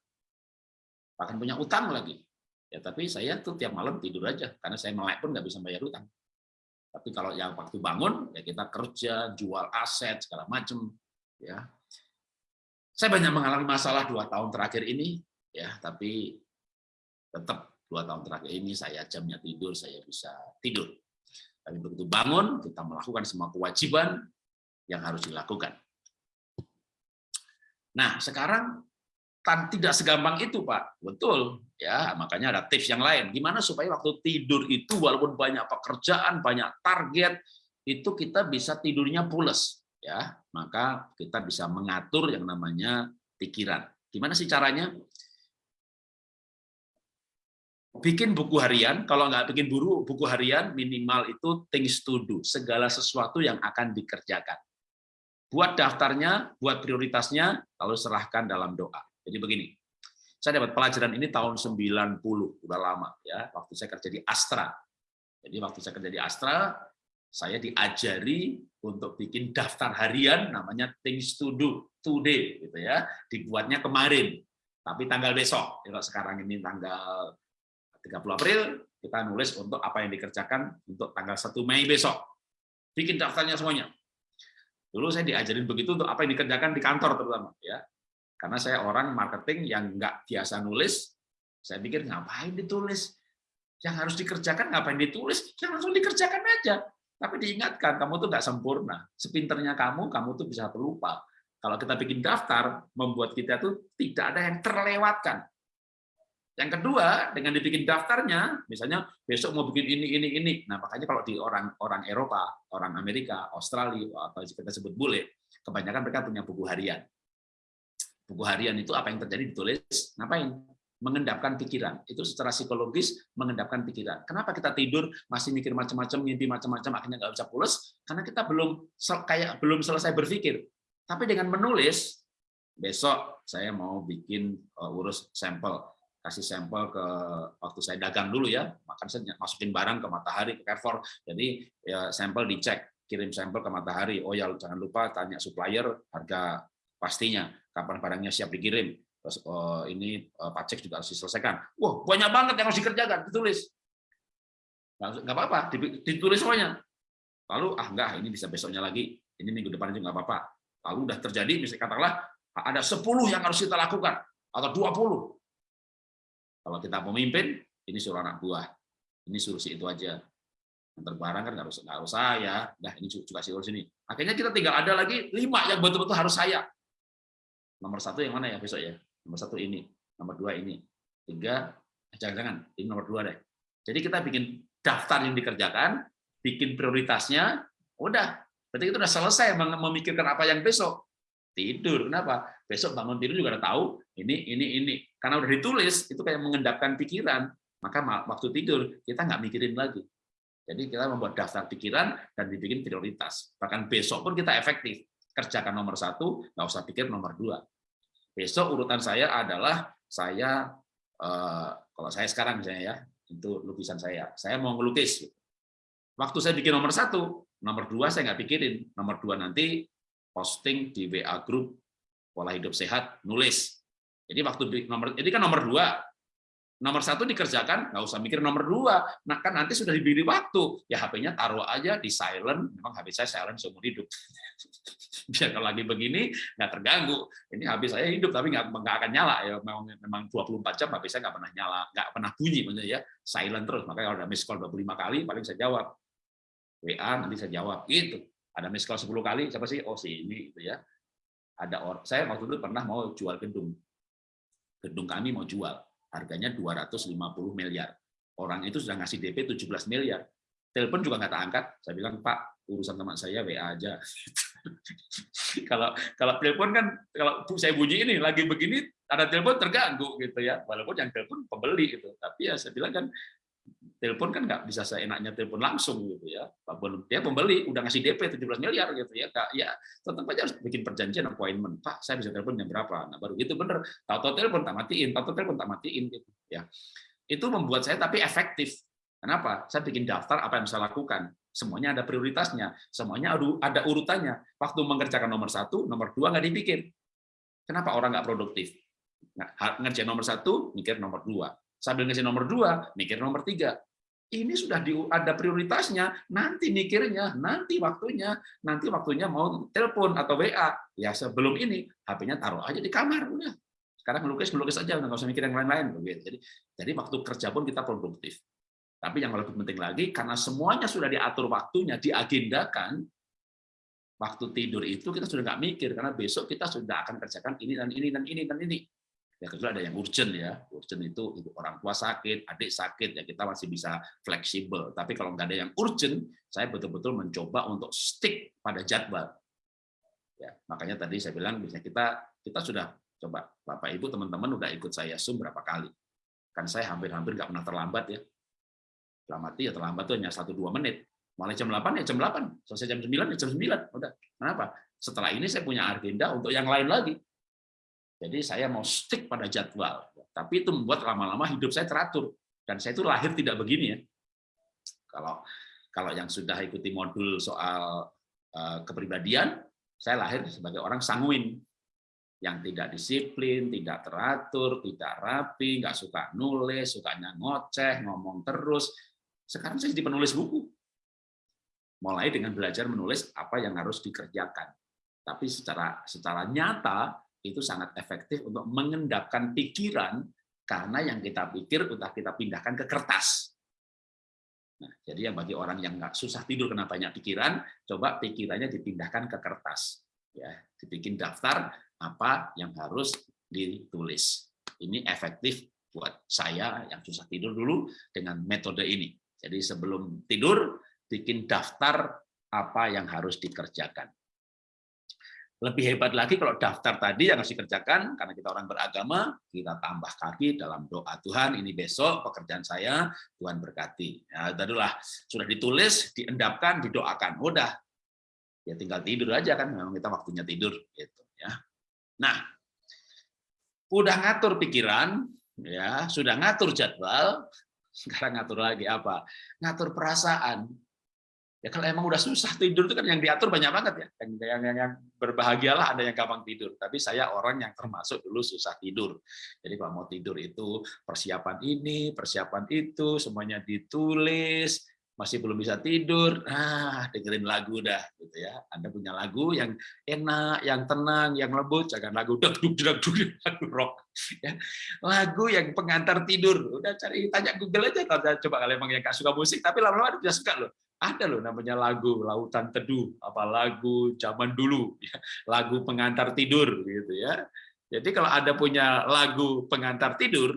Bahkan punya utang lagi. Ya tapi saya tuh tiap malam tidur aja karena saya melek pun nggak bisa bayar utang. Tapi kalau yang waktu bangun ya kita kerja, jual aset segala macam ya. Saya banyak mengalami masalah dua tahun terakhir ini ya tapi tetap dua tahun terakhir ini saya jamnya tidur saya bisa tidur. Tapi begitu bangun kita melakukan semua kewajiban yang harus dilakukan. Nah sekarang kan tidak segampang itu Pak. Betul ya makanya ada tips yang lain. Gimana supaya waktu tidur itu walaupun banyak pekerjaan banyak target itu kita bisa tidurnya pules ya maka kita bisa mengatur yang namanya pikiran. Gimana sih caranya? Bikin buku harian, kalau nggak bikin buru buku harian minimal itu things to do, segala sesuatu yang akan dikerjakan. Buat daftarnya, buat prioritasnya, lalu serahkan dalam doa. Jadi begini, saya dapat pelajaran ini tahun 90, udah lama ya, waktu saya kerja di Astra. Jadi waktu saya kerja di Astra, saya diajari untuk bikin daftar harian namanya things to do today gitu ya. Dibuatnya kemarin. Tapi tanggal besok kalau sekarang ini tanggal 30 April kita nulis untuk apa yang dikerjakan untuk tanggal 1 Mei besok. Bikin daftarnya semuanya. Dulu saya diajarin begitu untuk apa yang dikerjakan di kantor terutama ya. Karena saya orang marketing yang nggak biasa nulis saya pikir ngapain ditulis? Yang harus dikerjakan ngapain ditulis? Yang langsung dikerjakan aja tapi diingatkan, kamu tuh nggak sempurna. Sepinternya kamu, kamu tuh bisa terlupa. Kalau kita bikin daftar, membuat kita tuh tidak ada yang terlewatkan. Yang kedua, dengan dibikin daftarnya, misalnya besok mau bikin ini, ini, ini. Nah, makanya kalau di orang orang Eropa, orang Amerika, Australia, atau kita sebut bule, kebanyakan mereka punya buku harian. buku harian itu apa yang terjadi ditulis, ngapain? Mengendapkan pikiran. Itu secara psikologis mengendapkan pikiran. Kenapa kita tidur masih mikir macam-macam, mimpi macam-macam, akhirnya nggak bisa pulas? Karena kita belum kayak belum selesai berpikir. Tapi dengan menulis, besok saya mau bikin uh, urus sampel kasih sampel ke waktu saya dagang dulu ya, makan saya masukin barang ke Matahari ke Carrefour. Jadi ya sampel dicek, kirim sampel ke Matahari. Oh ya jangan lupa tanya supplier harga pastinya, kapan barangnya siap dikirim. Oh, ini uh, pajak juga harus diselesaikan. Wah banyak banget yang harus dikerjakan, ditulis. Nggak apa-apa, ditulis semuanya. Lalu ah enggak, ini bisa besoknya lagi, ini minggu depan juga nggak apa-apa. Lalu udah terjadi, misalnya katakanlah ada 10 yang harus kita lakukan atau 20 kalau kita pemimpin, ini suruh anak buah, ini suruh si itu aja. Antar barang kan nggak harus nggak harus saya, nah ini juga si urus ini. Akhirnya kita tinggal ada lagi lima yang betul-betul harus saya. Nomor satu yang mana ya besok ya? Nomor satu ini, nomor dua ini, tiga eh, jangan-jangan ini nomor dua deh. Jadi kita bikin daftar yang dikerjakan, bikin prioritasnya, udah. Berarti itu udah selesai memikirkan apa yang besok tidur. Kenapa? Besok bangun tidur juga udah tahu ini, ini, ini. Karena udah ditulis, itu kayak mengendapkan pikiran. Maka waktu tidur, kita nggak mikirin lagi. Jadi kita membuat daftar pikiran dan dibikin prioritas. Bahkan besok pun kita efektif. Kerjakan nomor satu, nggak usah pikir nomor dua. Besok urutan saya adalah saya, eh, kalau saya sekarang misalnya ya, itu lukisan saya. Saya mau ngelukis. Waktu saya bikin nomor satu, nomor dua saya nggak pikirin. Nomor dua nanti posting di WA grup pola hidup sehat, nulis. Jadi waktu nomor ini kan nomor dua, nomor satu dikerjakan, nggak usah mikir nomor dua. Nah kan nanti sudah diberi waktu, ya HP-nya taruh aja di silent. Memang HP saya silent seumur hidup. Biar kalau lagi begini nggak terganggu. Ini HP saya hidup tapi nggak nggak akan nyala ya. Memang memang 24 jam HP saya nggak pernah nyala, nggak pernah bunyi maksudnya ya. Silent terus. Makanya kalau ada miss call 25 kali paling saya jawab. WA nanti saya jawab gitu ada miss call 10 kali siapa sih oh si ini gitu ya ada orang saya waktu itu pernah mau jual gedung gedung kami mau jual harganya 250 miliar. Orang itu sudah ngasih DP 17 miliar. Telepon juga nggak tak angkat saya bilang Pak urusan teman saya WA aja. Kalau kalau telepon kan kalau saya bunyi ini lagi begini ada telepon terganggu gitu ya. Walaupun yang telepon pembeli gitu. Tapi ya saya bilang kan telepon kan nggak bisa seenaknya telepon langsung gitu ya. Dia pembeli udah ngasih DP 17 miliar gitu ya. Kak, ya tetap aja harus bikin perjanjian appointment. Pak, saya bisa telepon jam berapa? Nah, baru gitu bener. Tahu-tahu telepon tak matiin, tahu-tahu telepon tak matiin gitu ya. Itu membuat saya tapi efektif. Kenapa? Saya bikin daftar apa yang saya lakukan. Semuanya ada prioritasnya, semuanya ada urutannya. Waktu mengerjakan nomor satu, nomor dua nggak dipikir. Kenapa orang nggak produktif? Nah, ngerjain nomor satu, mikir nomor dua. Sambil ngasih nomor dua, mikir nomor tiga ini sudah di, ada prioritasnya, nanti mikirnya, nanti waktunya, nanti waktunya mau telepon atau WA. Ya sebelum ini HP-nya taruh aja di kamar udah. Sekarang melukis melukis aja, nggak usah mikir yang lain-lain. Jadi, jadi waktu kerja pun kita produktif. Tapi yang lebih penting lagi, karena semuanya sudah diatur waktunya, diagendakan, waktu tidur itu kita sudah nggak mikir, karena besok kita sudah akan kerjakan ini dan ini dan ini dan ini ya kecuali ada yang urgent ya. Urgent itu, itu orang tua sakit adik sakit ya kita masih bisa fleksibel. Tapi kalau nggak ada yang urgent saya betul-betul mencoba untuk stick pada jadwal. Ya makanya tadi saya bilang bisa kita kita sudah coba. Bapak ibu teman-teman udah ikut saya zoom berapa kali? Kan saya hampir-hampir nggak pernah terlambat ya. Terlambat ya terlambat tuh hanya satu dua menit. Mulai jam 8 ya jam 8 selesai jam 9 ya jam 9 udah. Kenapa? Setelah ini saya punya agenda untuk yang lain lagi jadi saya mau stick pada jadwal. Tapi itu membuat lama-lama hidup saya teratur. Dan saya itu lahir tidak begini ya. Kalau kalau yang sudah ikuti modul soal uh, kepribadian, saya lahir sebagai orang sanguin yang tidak disiplin, tidak teratur, tidak rapi, nggak suka nulis, sukanya ngoceh, ngomong terus. Sekarang saya jadi penulis buku. Mulai dengan belajar menulis apa yang harus dikerjakan. Tapi secara secara nyata itu sangat efektif untuk mengendapkan pikiran karena yang kita pikir udah kita pindahkan ke kertas. Nah, jadi yang bagi orang yang nggak susah tidur karena banyak pikiran, coba pikirannya dipindahkan ke kertas. Ya, dibikin daftar apa yang harus ditulis. Ini efektif buat saya yang susah tidur dulu dengan metode ini. Jadi sebelum tidur bikin daftar apa yang harus dikerjakan. Lebih hebat lagi kalau daftar tadi yang harus dikerjakan, karena kita orang beragama, kita tambah kaki dalam doa Tuhan, ini besok pekerjaan saya, Tuhan berkati. Ya, itulah sudah ditulis, diendapkan, didoakan. Udah, ya tinggal tidur aja kan, memang kita waktunya tidur. gitu ya. Nah, udah ngatur pikiran, ya sudah ngatur jadwal, sekarang ngatur lagi apa? Ngatur perasaan. Ya kalau emang udah susah tidur itu kan yang diatur banyak banget ya. Yang, yang, yang, yang berbahagialah ada yang gampang tidur. Tapi saya orang yang termasuk dulu susah tidur. Jadi kalau mau tidur itu persiapan ini, persiapan itu, semuanya ditulis, masih belum bisa tidur, ah dengerin lagu dah gitu ya. Anda punya lagu yang enak, yang tenang, yang lembut, jangan lagu deg dug deg dug lagu rock ya. Lagu yang pengantar tidur. Udah cari tanya Google aja kalau coba kalau emang yang gak suka musik tapi lama-lama bisa suka loh ada loh namanya lagu lautan teduh apa lagu zaman dulu ya. lagu pengantar tidur gitu ya. Jadi kalau ada punya lagu pengantar tidur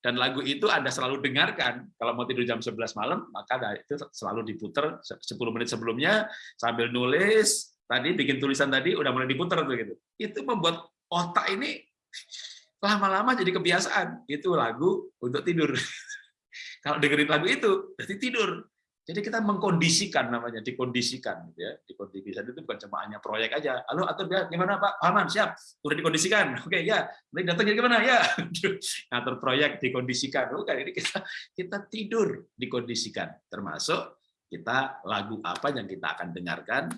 dan lagu itu anda selalu dengarkan kalau mau tidur jam 11 malam maka itu selalu diputer 10 menit sebelumnya sambil nulis tadi bikin tulisan tadi udah mulai diputer tuh gitu. Itu membuat otak ini lama-lama jadi kebiasaan. Itu lagu untuk tidur. Kalau dengerin lagu itu berarti tidur jadi kita mengkondisikan namanya, dikondisikan, gitu ya. Dikondisikan itu bukan cuma hanya proyek aja. Halo, atur ya, gimana Pak? Aman, siap. Udah dikondisikan. Oke, ya. Nanti datang gimana? Ya. Atur proyek dikondisikan. Oke, ini kita kita tidur dikondisikan. Termasuk kita lagu apa yang kita akan dengarkan.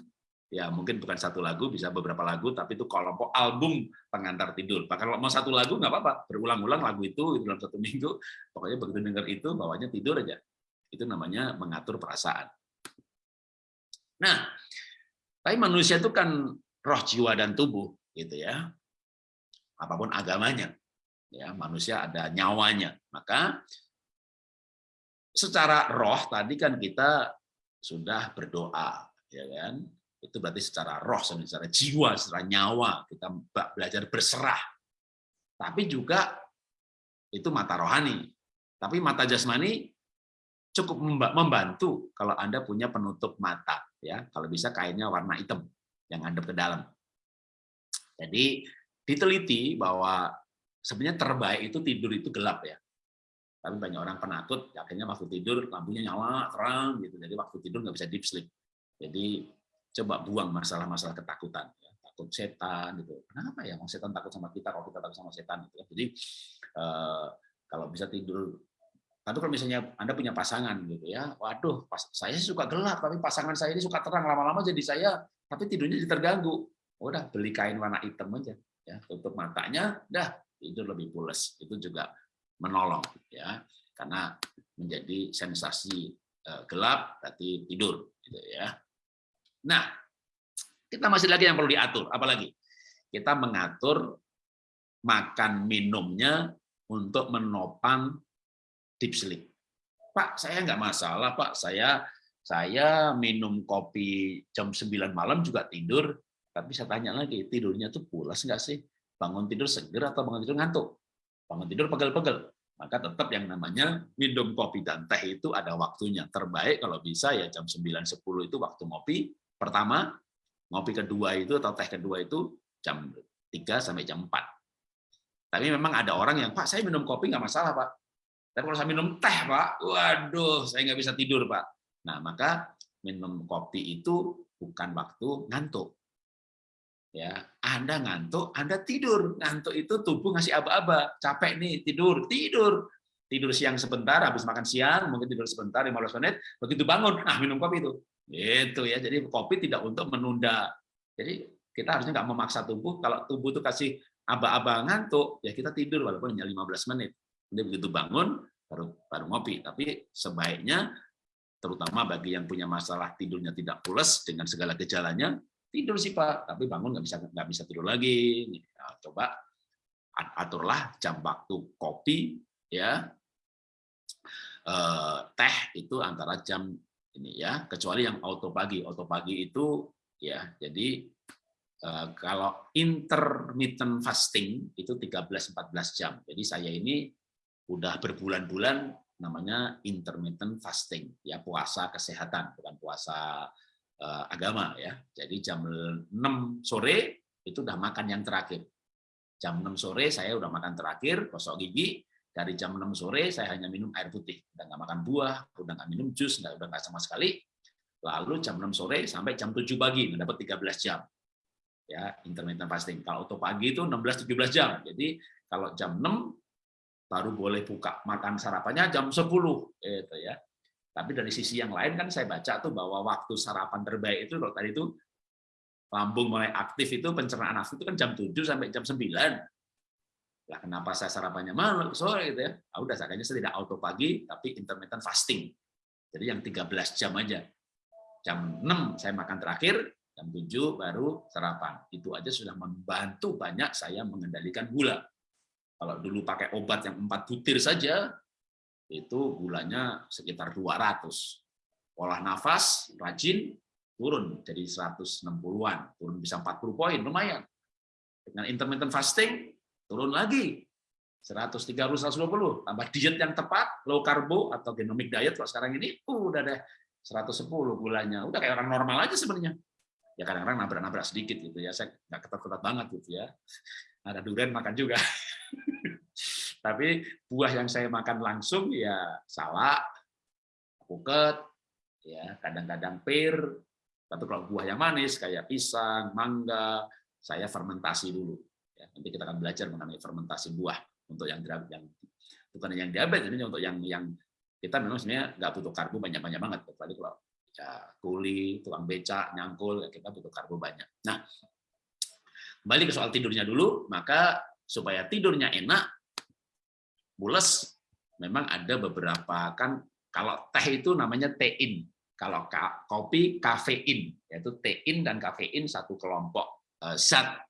Ya, mungkin bukan satu lagu, bisa beberapa lagu, tapi itu kelompok album pengantar tidur. Bahkan kalau mau satu lagu nggak apa-apa, berulang-ulang lagu itu dalam satu minggu. Pokoknya begitu dengar itu, bawahnya tidur aja itu namanya mengatur perasaan. Nah, tapi manusia itu kan roh, jiwa, dan tubuh, gitu ya. Apa pun agamanya, ya manusia ada nyawanya. Maka secara roh tadi kan kita sudah berdoa, ya kan? Itu berarti secara roh, secara jiwa, secara nyawa kita belajar berserah. Tapi juga itu mata rohani. Tapi mata jasmani cukup membantu kalau Anda punya penutup mata ya. Kalau bisa kainnya warna hitam yang ngadep ke dalam. Jadi diteliti bahwa sebenarnya terbaik itu tidur itu gelap ya. Tapi banyak orang penakut akhirnya waktu tidur lampunya nyala terang gitu. Jadi waktu tidur nggak bisa deep sleep. Jadi coba buang masalah-masalah ketakutan ya. takut setan gitu. Kenapa ya? Mau setan takut sama kita kalau kita takut sama setan gitu ya. jadi eh, kalau bisa tidur tapi kalau misalnya Anda punya pasangan gitu ya, waduh, pas, saya suka gelap, tapi pasangan saya ini suka terang, lama-lama jadi saya, tapi tidurnya jadi terganggu. Udah beli kain warna hitam aja, ya tutup matanya, dah tidur lebih pules. Itu juga menolong, ya, karena menjadi sensasi eh, gelap, berarti tidur, gitu ya. Nah, kita masih lagi yang perlu diatur, apalagi kita mengatur makan minumnya untuk menopang sleep. Pak, saya nggak masalah, Pak. Saya saya minum kopi jam 9 malam juga tidur, tapi saya tanya lagi, tidurnya tuh pulas nggak sih? Bangun tidur seger atau bangun tidur ngantuk? Bangun tidur pegel-pegel. Maka tetap yang namanya minum kopi dan teh itu ada waktunya. Terbaik kalau bisa ya jam 9-10 itu waktu ngopi. Pertama, ngopi kedua itu atau teh kedua itu jam 3 sampai jam 4. Tapi memang ada orang yang, Pak, saya minum kopi nggak masalah, Pak. Tapi kalau saya minum teh, Pak, waduh, saya nggak bisa tidur, Pak. Nah, maka minum kopi itu bukan waktu ngantuk. Ya, Anda ngantuk, Anda tidur. Ngantuk itu tubuh ngasih aba-aba, capek nih, tidur, tidur. Tidur siang sebentar, habis makan siang, mungkin tidur sebentar 15 menit, begitu bangun, nah minum kopi itu. Itu ya. Jadi kopi tidak untuk menunda. Jadi kita harusnya nggak memaksa tubuh. Kalau tubuh itu kasih aba-aba ngantuk, ya kita tidur walaupun hanya 15 menit. Nanti begitu bangun baru baru ngopi. Tapi sebaiknya terutama bagi yang punya masalah tidurnya tidak pulas dengan segala gejalanya, tidur sih Pak, tapi bangun nggak bisa nggak bisa tidur lagi. Nah, coba aturlah jam waktu kopi ya. Eh, teh itu antara jam ini ya. Kecuali yang auto pagi. Auto pagi itu ya jadi eh, kalau intermittent fasting itu 13-14 jam. Jadi saya ini udah berbulan-bulan namanya intermittent fasting ya puasa kesehatan bukan puasa uh, agama ya jadi jam 6 sore itu udah makan yang terakhir. Jam 6 sore saya udah makan terakhir, gosok gigi, dari jam 6 sore saya hanya minum air putih, udah nggak makan buah, udah nggak minum jus, nggak udah nggak sama sekali. Lalu jam 6 sore sampai jam 7 pagi mendapat 13 jam. Ya, intermittent fasting. Kalau untuk pagi itu 16 17 jam. Jadi kalau jam 6 baru boleh buka makan sarapannya jam 10 gitu ya. Tapi dari sisi yang lain kan saya baca tuh bahwa waktu sarapan terbaik itu kalau tadi itu lambung mulai aktif itu pencernaan nafsu itu kan jam 7 sampai jam 9 lah kenapa saya sarapannya malam sore gitu ya? Ah udah saya tidak auto pagi tapi intermittent fasting. Jadi yang 13 jam aja. Jam 6 saya makan terakhir, jam 7 baru sarapan. Itu aja sudah membantu banyak saya mengendalikan gula. Kalau dulu pakai obat yang 4 butir saja itu gulanya sekitar 200. Olah nafas, rajin, turun jadi 160-an, turun bisa 40 poin, lumayan. Dengan intermittent fasting turun lagi. 130 120 tambah diet yang tepat low karbo atau genomic diet kalau sekarang ini uh, udah deh 110 gulanya. Udah kayak orang normal aja sebenarnya. Ya kadang-kadang nabrak-nabrak sedikit gitu ya. Saya nggak ketat-ketat banget gitu ya. Ada durian makan juga tapi buah yang saya makan langsung ya salak puket ya kadang-kadang pir tapi kalau buah yang manis kayak pisang mangga saya fermentasi dulu Ya, nanti kita akan belajar mengenai fermentasi buah untuk yang yang bukan yang diabetes, ini untuk yang yang kita memang sebenarnya nggak butuh karbo banyak-banyak banget, kecuali kalau ya, kuli, tukang becak, nyangkul, ya kita butuh karbo banyak. Nah, kembali ke soal tidurnya dulu, maka supaya tidurnya enak, bules, memang ada beberapa kan kalau teh itu namanya tein, kalau kopi kafein, yaitu tein dan kafein satu kelompok eh, zat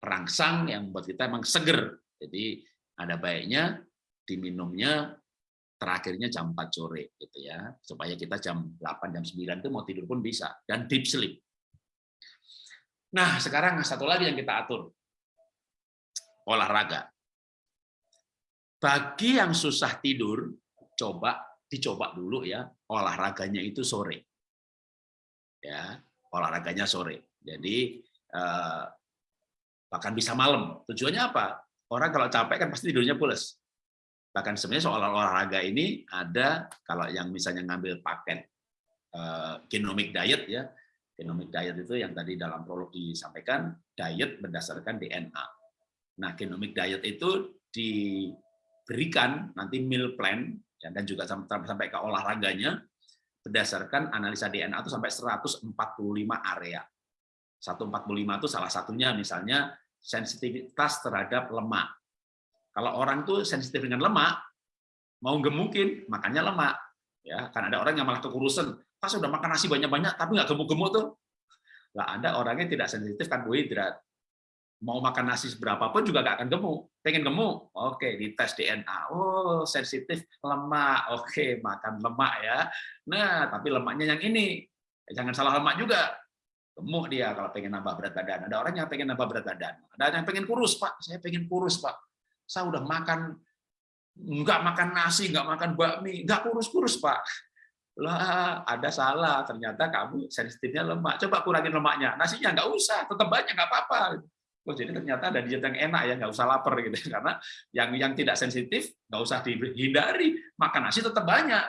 perangsang yang membuat kita emang seger. Jadi ada baiknya diminumnya terakhirnya jam 4 sore gitu ya supaya kita jam 8 jam 9 itu mau tidur pun bisa dan deep sleep. Nah, sekarang satu lagi yang kita atur. Olahraga. Bagi yang susah tidur, coba dicoba dulu ya olahraganya itu sore. Ya, olahraganya sore. Jadi eh, bahkan bisa malam. Tujuannya apa? Orang kalau capek kan pasti tidurnya pules. Bahkan sebenarnya soal olahraga ini ada kalau yang misalnya ngambil paket uh, genomic diet ya, genomic diet itu yang tadi dalam prolog disampaikan diet berdasarkan DNA. Nah, genomic diet itu diberikan nanti meal plan ya, dan juga sampai ke olahraganya berdasarkan analisa DNA itu sampai 145 area. 145 itu salah satunya misalnya sensitivitas terhadap lemak. Kalau orang tuh sensitif dengan lemak, mau gemukin, makannya lemak. Ya, kan ada orang yang malah kekurusan, pas udah makan nasi banyak-banyak tapi nggak gemuk-gemuk tuh. Nggak ada orangnya tidak sensitif karbohidrat. Mau makan nasi seberapa pun juga nggak akan gemuk. Pengen gemuk, oke, dites DNA. Oh, sensitif lemak. Oke, makan lemak ya. Nah, tapi lemaknya yang ini. Jangan salah lemak juga gemuk dia kalau pengen nambah berat badan. Ada orang yang pengen nambah berat badan. Ada yang pengen kurus, Pak. Saya pengen kurus, Pak. Saya udah makan nggak makan nasi, nggak makan bakmi, nggak kurus-kurus, Pak. Lah, ada salah. Ternyata kamu sensitifnya lemak. Coba kurangin lemaknya. Nasinya nggak usah, tetap banyak, nggak apa-apa. Oh, jadi ternyata ada diet yang enak ya, nggak usah lapar gitu. Karena yang yang tidak sensitif nggak usah dihindari, makan nasi tetap banyak.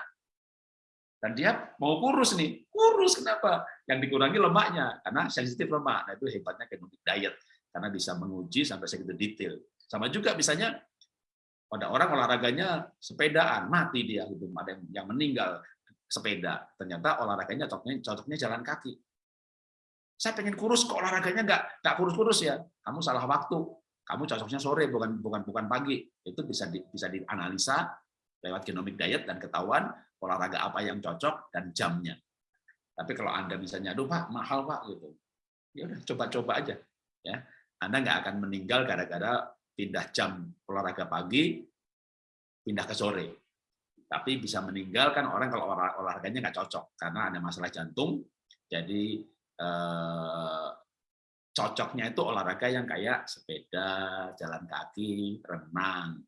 Dan dia mau kurus nih, kurus kenapa? Yang dikurangi lemaknya, karena sensitif lemak. Nah itu hebatnya genomic diet, karena bisa menguji sampai segitu detail. Sama juga misalnya pada orang olahraganya sepedaan, mati dia, gitu. ada yang meninggal sepeda, ternyata olahraganya cocoknya, cocoknya jalan kaki. Saya pengen kurus, kok olahraganya nggak nggak kurus-kurus ya? Kamu salah waktu. Kamu cocoknya sore, bukan bukan bukan pagi. Itu bisa di, bisa dianalisa lewat genomic diet dan ketahuan olahraga apa yang cocok dan jamnya. Tapi kalau Anda misalnya, aduh Pak, mahal Pak, gitu. Ya udah, coba-coba aja. ya Anda nggak akan meninggal gara-gara pindah jam olahraga pagi, pindah ke sore. Tapi bisa meninggal kan orang kalau olahraganya nggak cocok, karena ada masalah jantung, jadi eh, cocoknya itu olahraga yang kayak sepeda, jalan kaki, renang.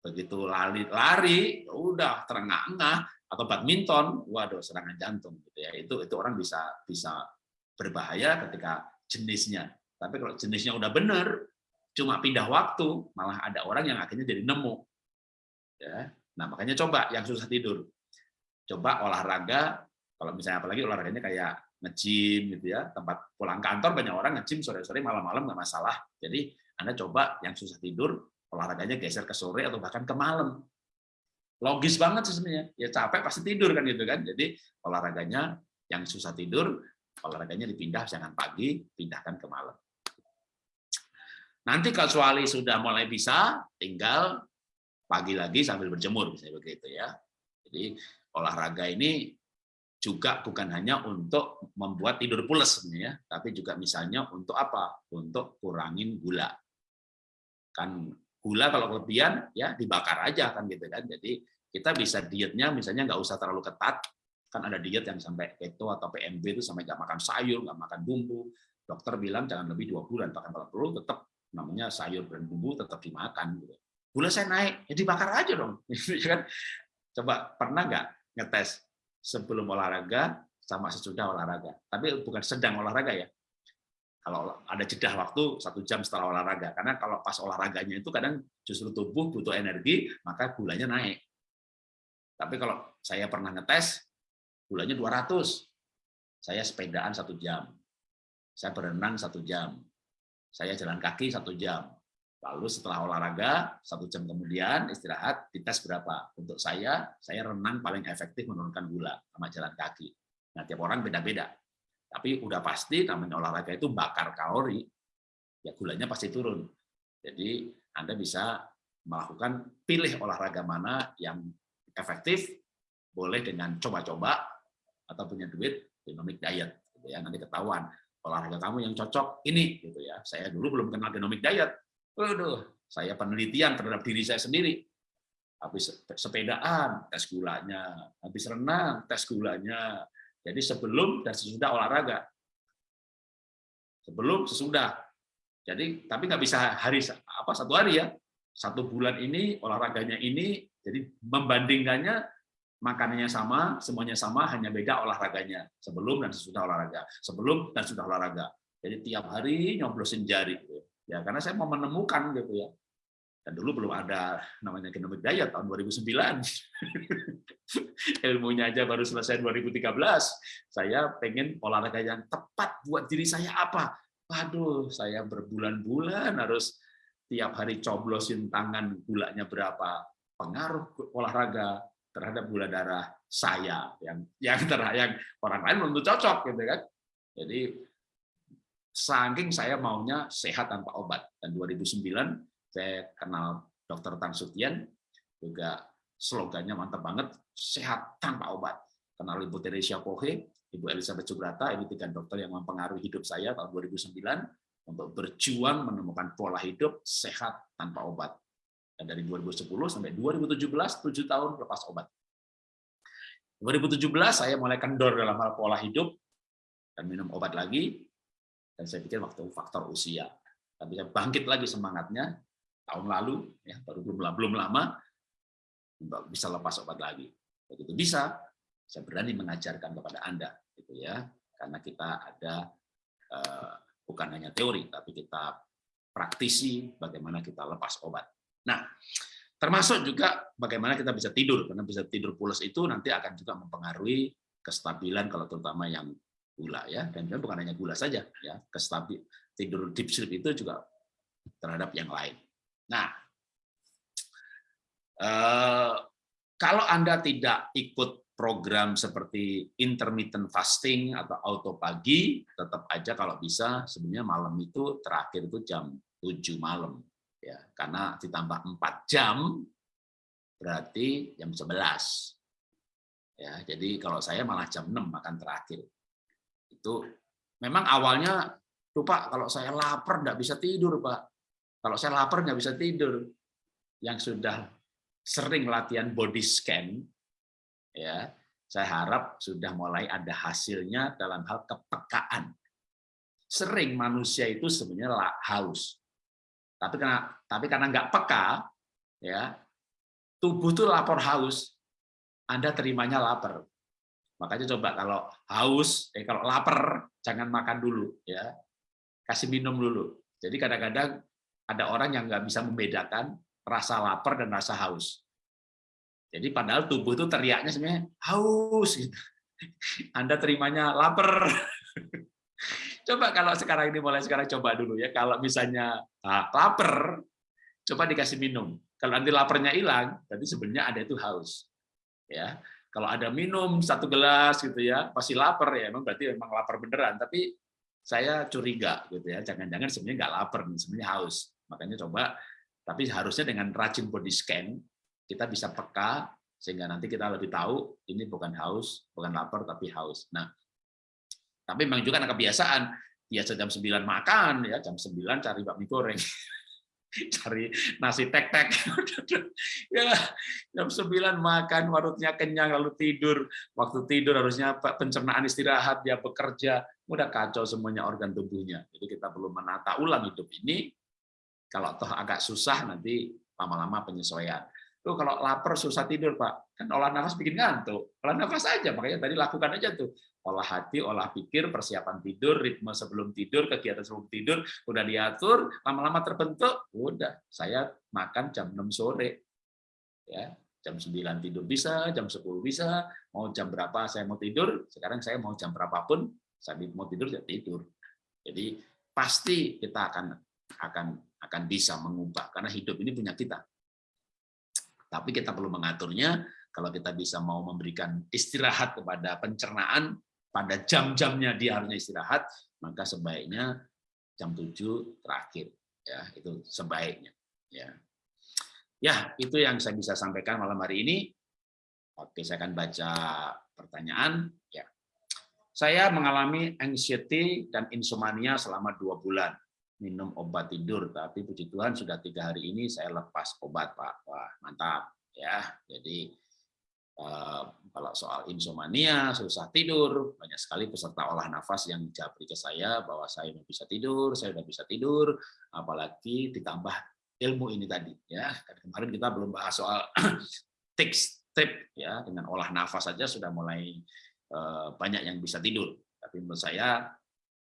Begitu lari, lari, ya udah terengah-engah, atau badminton, waduh serangan jantung gitu ya. Itu itu orang bisa bisa berbahaya ketika jenisnya. Tapi kalau jenisnya udah bener, cuma pindah waktu, malah ada orang yang akhirnya jadi nemu. Ya. Nah, makanya coba yang susah tidur. Coba olahraga, kalau misalnya apalagi olahraganya kayak nge-gym gitu ya, tempat pulang kantor banyak orang nge-gym sore-sore malam-malam nggak masalah. Jadi Anda coba yang susah tidur, olahraganya geser ke sore atau bahkan ke malam. Logis banget sih sebenarnya. Ya capek pasti tidur kan gitu kan. Jadi olahraganya yang susah tidur, olahraganya dipindah jangan pagi, pindahkan ke malam. Nanti kecuali sudah mulai bisa, tinggal pagi lagi sambil berjemur, misalnya begitu ya. Jadi olahraga ini juga bukan hanya untuk membuat tidur pules sebenarnya, tapi juga misalnya untuk apa? Untuk kurangin gula. Kan gula kalau kelebihan ya dibakar aja kan gitu kan. Jadi kita bisa dietnya misalnya nggak usah terlalu ketat, kan ada diet yang sampai keto atau PMB itu sampai nggak makan sayur, nggak makan bumbu. Dokter bilang jangan lebih dua bulan, bahkan kalau perlu tetap namanya sayur dan bumbu tetap dimakan gitu. Gula saya naik, ya dibakar aja dong. Ya kan? Coba pernah nggak ngetes sebelum olahraga sama sesudah olahraga? Tapi bukan sedang olahraga ya. Kalau ada jeda waktu satu jam setelah olahraga, karena kalau pas olahraganya itu kadang justru tubuh butuh energi, maka gulanya naik. Tapi kalau saya pernah ngetes, gulanya 200. Saya sepedaan satu jam. Saya berenang satu jam saya jalan kaki satu jam. Lalu setelah olahraga, satu jam kemudian istirahat, dites berapa. Untuk saya, saya renang paling efektif menurunkan gula sama jalan kaki. Nah, tiap orang beda-beda. Tapi udah pasti namanya olahraga itu bakar kalori, ya gulanya pasti turun. Jadi Anda bisa melakukan pilih olahraga mana yang efektif, boleh dengan coba-coba, atau punya duit, genomic diet. Gitu ya, nanti ketahuan olahraga kamu yang cocok ini gitu ya. Saya dulu belum kenal genomic diet. Waduh, saya penelitian terhadap diri saya sendiri. Habis sepedaan, tes gulanya. Habis renang, tes gulanya. Jadi sebelum dan sesudah olahraga. Sebelum, sesudah. Jadi tapi nggak bisa hari apa satu hari ya. Satu bulan ini olahraganya ini, jadi membandingkannya makanannya sama, semuanya sama, hanya beda olahraganya. Sebelum dan sesudah olahraga. Sebelum dan sudah olahraga. Jadi tiap hari nyoblosin jari. Gitu. Ya, karena saya mau menemukan gitu ya. Dan dulu belum ada namanya genomic diet tahun 2009. Ilmunya aja baru selesai 2013. Saya pengen olahraga yang tepat buat diri saya apa? Waduh, saya berbulan-bulan harus tiap hari coblosin tangan gulanya berapa. Pengaruh olahraga terhadap gula darah saya yang yang terhadap yang orang lain belum cocok gitu kan. Jadi saking saya maunya sehat tanpa obat dan 2009 saya kenal dokter Tan Sutian juga slogannya mantap banget sehat tanpa obat. Kenal Ibu Teresia Pohe, Ibu Elizabeth Subrata, ini tiga dokter yang mempengaruhi hidup saya tahun 2009 untuk berjuang menemukan pola hidup sehat tanpa obat. Dan dari 2010 sampai 2017, 7 tahun lepas obat. 2017 saya mulai kendor dalam hal pola hidup dan minum obat lagi. Dan saya pikir waktu faktor usia. Tapi saya bangkit lagi semangatnya tahun lalu, ya baru belum belum lama bisa lepas obat lagi. Begitu bisa, saya berani mengajarkan kepada Anda, gitu ya, karena kita ada eh, bukan hanya teori, tapi kita praktisi bagaimana kita lepas obat. Nah, termasuk juga bagaimana kita bisa tidur, karena bisa tidur pulas itu nanti akan juga mempengaruhi kestabilan kalau terutama yang gula ya, dan bukan hanya gula saja ya, kestabil tidur deep sleep itu juga terhadap yang lain. Nah, eh, kalau Anda tidak ikut program seperti intermittent fasting atau auto pagi, tetap aja kalau bisa sebenarnya malam itu terakhir itu jam 7 malam ya. Karena ditambah 4 jam berarti jam 11 ya jadi kalau saya malah jam 6 makan terakhir itu memang awalnya tuh Pak kalau saya lapar nggak bisa tidur Pak. Kalau saya lapar nggak bisa tidur. Yang sudah sering latihan body scan ya saya harap sudah mulai ada hasilnya dalam hal kepekaan. Sering manusia itu sebenarnya haus. Tapi karena tapi karena nggak peka, ya tubuh tuh lapor haus, Anda terimanya lapar. Makanya coba kalau haus, eh kalau lapar jangan makan dulu, ya. kasih minum dulu. Jadi kadang-kadang ada orang yang nggak bisa membedakan rasa lapar dan rasa haus. Jadi padahal tubuh itu teriaknya sebenarnya haus. Gitu. Anda terimanya lapar. Coba kalau sekarang ini mulai sekarang coba dulu ya. Kalau misalnya ah, lapar, coba dikasih minum. Kalau nanti laparnya hilang, berarti sebenarnya ada itu haus. Ya, kalau ada minum satu gelas gitu ya, pasti lapar ya. Memang berarti memang lapar beneran. Tapi saya curiga gitu ya. Jangan-jangan sebenarnya nggak lapar, sebenarnya haus. Makanya coba. Tapi harusnya dengan rajin body scan kita bisa peka sehingga nanti kita lebih tahu ini bukan haus, bukan lapar tapi haus. Nah, tapi memang juga kebiasaan biasa jam 9 makan ya, jam 9 cari bakmi goreng. cari nasi tek-tek. ya, jam 9 makan, warungnya kenyang lalu tidur. Waktu tidur harusnya pencernaan istirahat, dia bekerja, udah kacau semuanya organ tubuhnya. Jadi kita perlu menata ulang hidup ini. Kalau toh agak susah nanti lama-lama penyesuaian. Tuh kalau lapar susah tidur, Pak. Kan olah nafas bikin ngantuk. Olah nafas aja, makanya tadi lakukan aja tuh. Olah hati, olah pikir, persiapan tidur, ritme sebelum tidur, kegiatan sebelum tidur, udah diatur, lama-lama terbentuk, udah. Saya makan jam 6 sore. Ya, jam 9 tidur bisa, jam 10 bisa, mau jam berapa saya mau tidur, sekarang saya mau jam berapapun, saya mau tidur, ya tidur. Jadi pasti kita akan akan akan bisa mengubah karena hidup ini punya kita tapi kita perlu mengaturnya, kalau kita bisa mau memberikan istirahat kepada pencernaan, pada jam-jamnya dia harusnya istirahat, maka sebaiknya jam 7 terakhir. ya Itu sebaiknya. Ya, ya itu yang saya bisa sampaikan malam hari ini. Oke, saya akan baca pertanyaan. Ya, Saya mengalami anxiety dan insomnia selama dua bulan minum obat tidur, tapi puji Tuhan sudah tiga hari ini saya lepas obat, Pak. Wah, mantap. ya. Jadi eh, kalau soal insomnia, susah tidur, banyak sekali peserta olah nafas yang japri ke saya bahwa saya bisa tidur, saya sudah bisa tidur, apalagi ditambah ilmu ini tadi. ya Kemarin kita belum bahas soal tips tip ya dengan olah nafas saja sudah mulai eh, banyak yang bisa tidur. Tapi menurut saya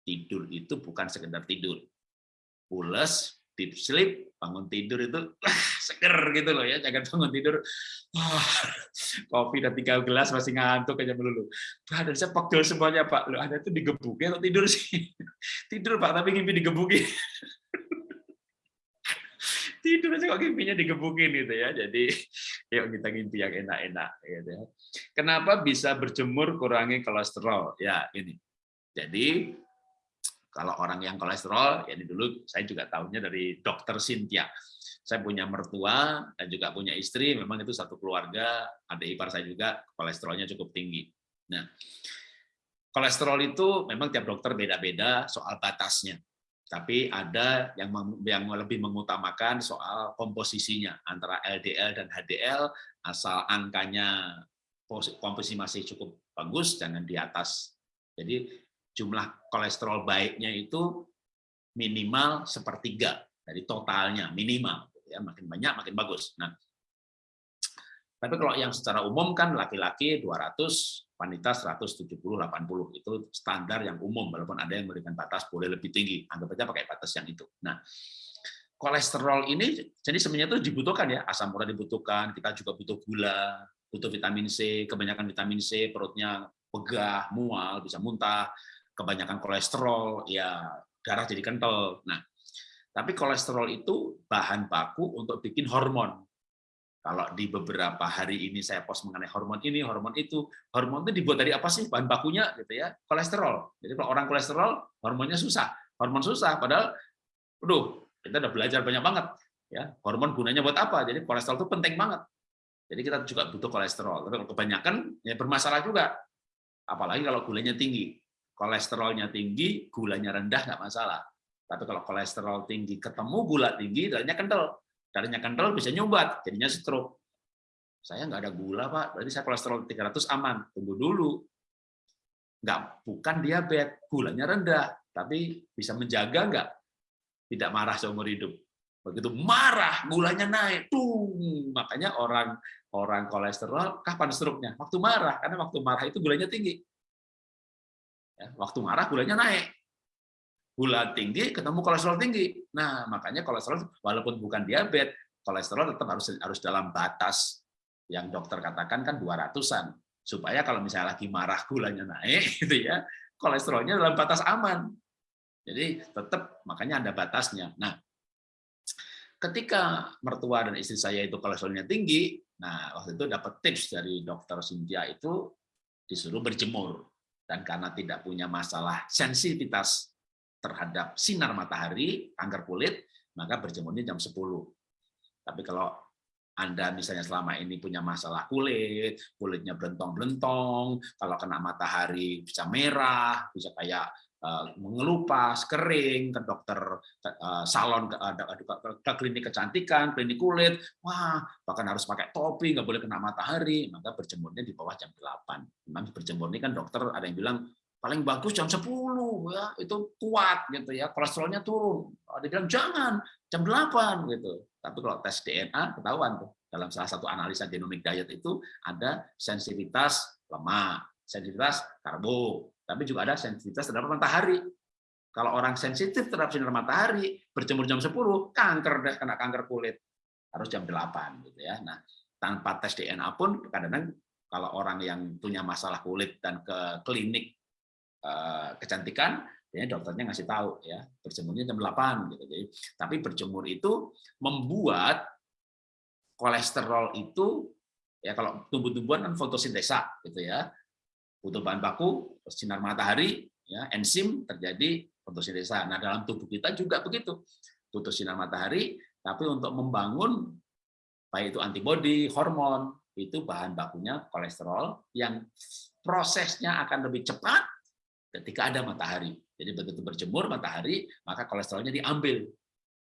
tidur itu bukan sekedar tidur, pules, deep sleep, bangun tidur itu seger gitu loh ya, jangan bangun tidur, oh, kopi dan tiga gelas masih ngantuk aja melulu. Ada saya pegel semuanya Pak, lo ada itu digebuki atau tidur sih? Tidur Pak, tapi ngimpi digebuki. tidur aja kok ngimpinya digebukin gitu ya. Jadi yuk kita ngimpi yang enak-enak gitu ya. Kenapa bisa berjemur kurangi kolesterol? Ya ini. Jadi kalau orang yang kolesterol, ya dulu saya juga tahunya dari dokter Cynthia. Saya punya mertua dan juga punya istri, memang itu satu keluarga, ada ipar saya juga kolesterolnya cukup tinggi. Nah, kolesterol itu memang tiap dokter beda-beda soal batasnya. Tapi ada yang yang lebih mengutamakan soal komposisinya antara LDL dan HDL, asal angkanya komposisi masih cukup bagus, jangan di atas. Jadi jumlah kolesterol baiknya itu minimal sepertiga dari totalnya minimal gitu ya. Makin banyak makin bagus. Nah tapi kalau yang secara umum kan laki-laki 200 wanita 170 80 itu standar yang umum. Walaupun ada yang memberikan batas boleh lebih tinggi anggap aja pakai batas yang itu. Nah kolesterol ini jadi sebenarnya itu dibutuhkan ya. Asam urat dibutuhkan kita juga butuh gula butuh vitamin C kebanyakan vitamin C perutnya pegah mual bisa muntah kebanyakan kolesterol, ya darah jadi kental. Nah, tapi kolesterol itu bahan baku untuk bikin hormon. Kalau di beberapa hari ini saya post mengenai hormon ini, hormon itu, hormon itu dibuat dari apa sih bahan bakunya gitu ya? Kolesterol. Jadi kalau orang kolesterol, hormonnya susah. Hormon susah padahal aduh, kita udah belajar banyak banget ya. Hormon gunanya buat apa? Jadi kolesterol itu penting banget. Jadi kita juga butuh kolesterol. Tapi kebanyakan ya bermasalah juga. Apalagi kalau gulanya tinggi kolesterolnya tinggi, gulanya rendah nggak masalah. Tapi kalau kolesterol tinggi ketemu gula tinggi, darahnya kental. Darahnya kental bisa nyumbat, jadinya stroke. Saya nggak ada gula, Pak. Berarti saya kolesterol 300 aman. Tunggu dulu. Nggak, bukan diabetes. Gulanya rendah. Tapi bisa menjaga nggak? Tidak marah seumur hidup. Begitu marah, gulanya naik. Tuh, makanya orang orang kolesterol kapan stroke-nya? Waktu marah. Karena waktu marah itu gulanya tinggi. Ya, waktu marah gulanya naik. gula tinggi ketemu kolesterol tinggi. Nah, makanya kolesterol walaupun bukan diabetes, kolesterol tetap harus harus dalam batas yang dokter katakan kan 200-an. Supaya kalau misalnya lagi marah gulanya naik gitu ya, kolesterolnya dalam batas aman. Jadi tetap makanya ada batasnya. Nah, ketika mertua dan istri saya itu kolesterolnya tinggi, nah waktu itu dapat tips dari dokter Cynthia itu disuruh berjemur dan karena tidak punya masalah sensitivitas terhadap sinar matahari, kanker kulit, maka berjemurnya jam 10. Tapi kalau Anda misalnya selama ini punya masalah kulit, kulitnya belentong-belentong, kalau kena matahari bisa merah, bisa kayak mengelupas, kering, ke dokter eh, salon, ke, ke klinik kecantikan, klinik kulit, wah bahkan harus pakai topi, nggak boleh kena matahari, maka berjemurnya di bawah jam 8. Memang berjemur ini kan dokter ada yang bilang paling bagus jam 10 ya. Itu kuat gitu ya. Kolesterolnya turun. Dia bilang jangan jam 8 gitu. Tapi kalau tes DNA ketahuan tuh. Dalam salah satu analisa genomic diet itu ada sensitivitas lemak sensitivitas karbo tapi juga ada sensitivitas terhadap matahari kalau orang sensitif terhadap sinar matahari berjemur jam 10 kanker deh kena kanker kulit harus jam 8 gitu ya nah tanpa tes DNA pun kadang-kadang kalau orang yang punya masalah kulit dan ke klinik Eh, kecantikan, ya dokternya ngasih tahu ya berjemurnya jam 8 gitu. Jadi tapi berjemur itu membuat kolesterol itu ya kalau tumbuh-tumbuhan kan fotosintesa gitu ya. Butuh bahan baku, sinar matahari, ya enzim terjadi fotosintesa. Nah, dalam tubuh kita juga begitu. Butuh sinar matahari, tapi untuk membangun baik itu antibodi, hormon, itu bahan bakunya kolesterol yang prosesnya akan lebih cepat ketika ada matahari. Jadi begitu berjemur matahari, maka kolesterolnya diambil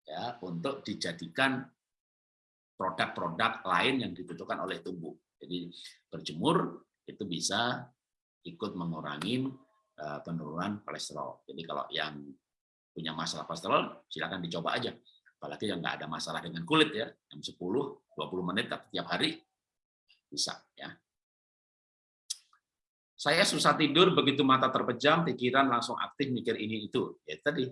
ya untuk dijadikan produk-produk lain yang dibutuhkan oleh tubuh. Jadi berjemur itu bisa ikut mengurangi eh, penurunan kolesterol. Jadi kalau yang punya masalah kolesterol, silakan dicoba aja. Apalagi yang nggak ada masalah dengan kulit ya, jam 10, 20 menit tiap hari bisa ya. Saya susah tidur, begitu mata terpejam, pikiran langsung aktif mikir ini itu. Ya tadi,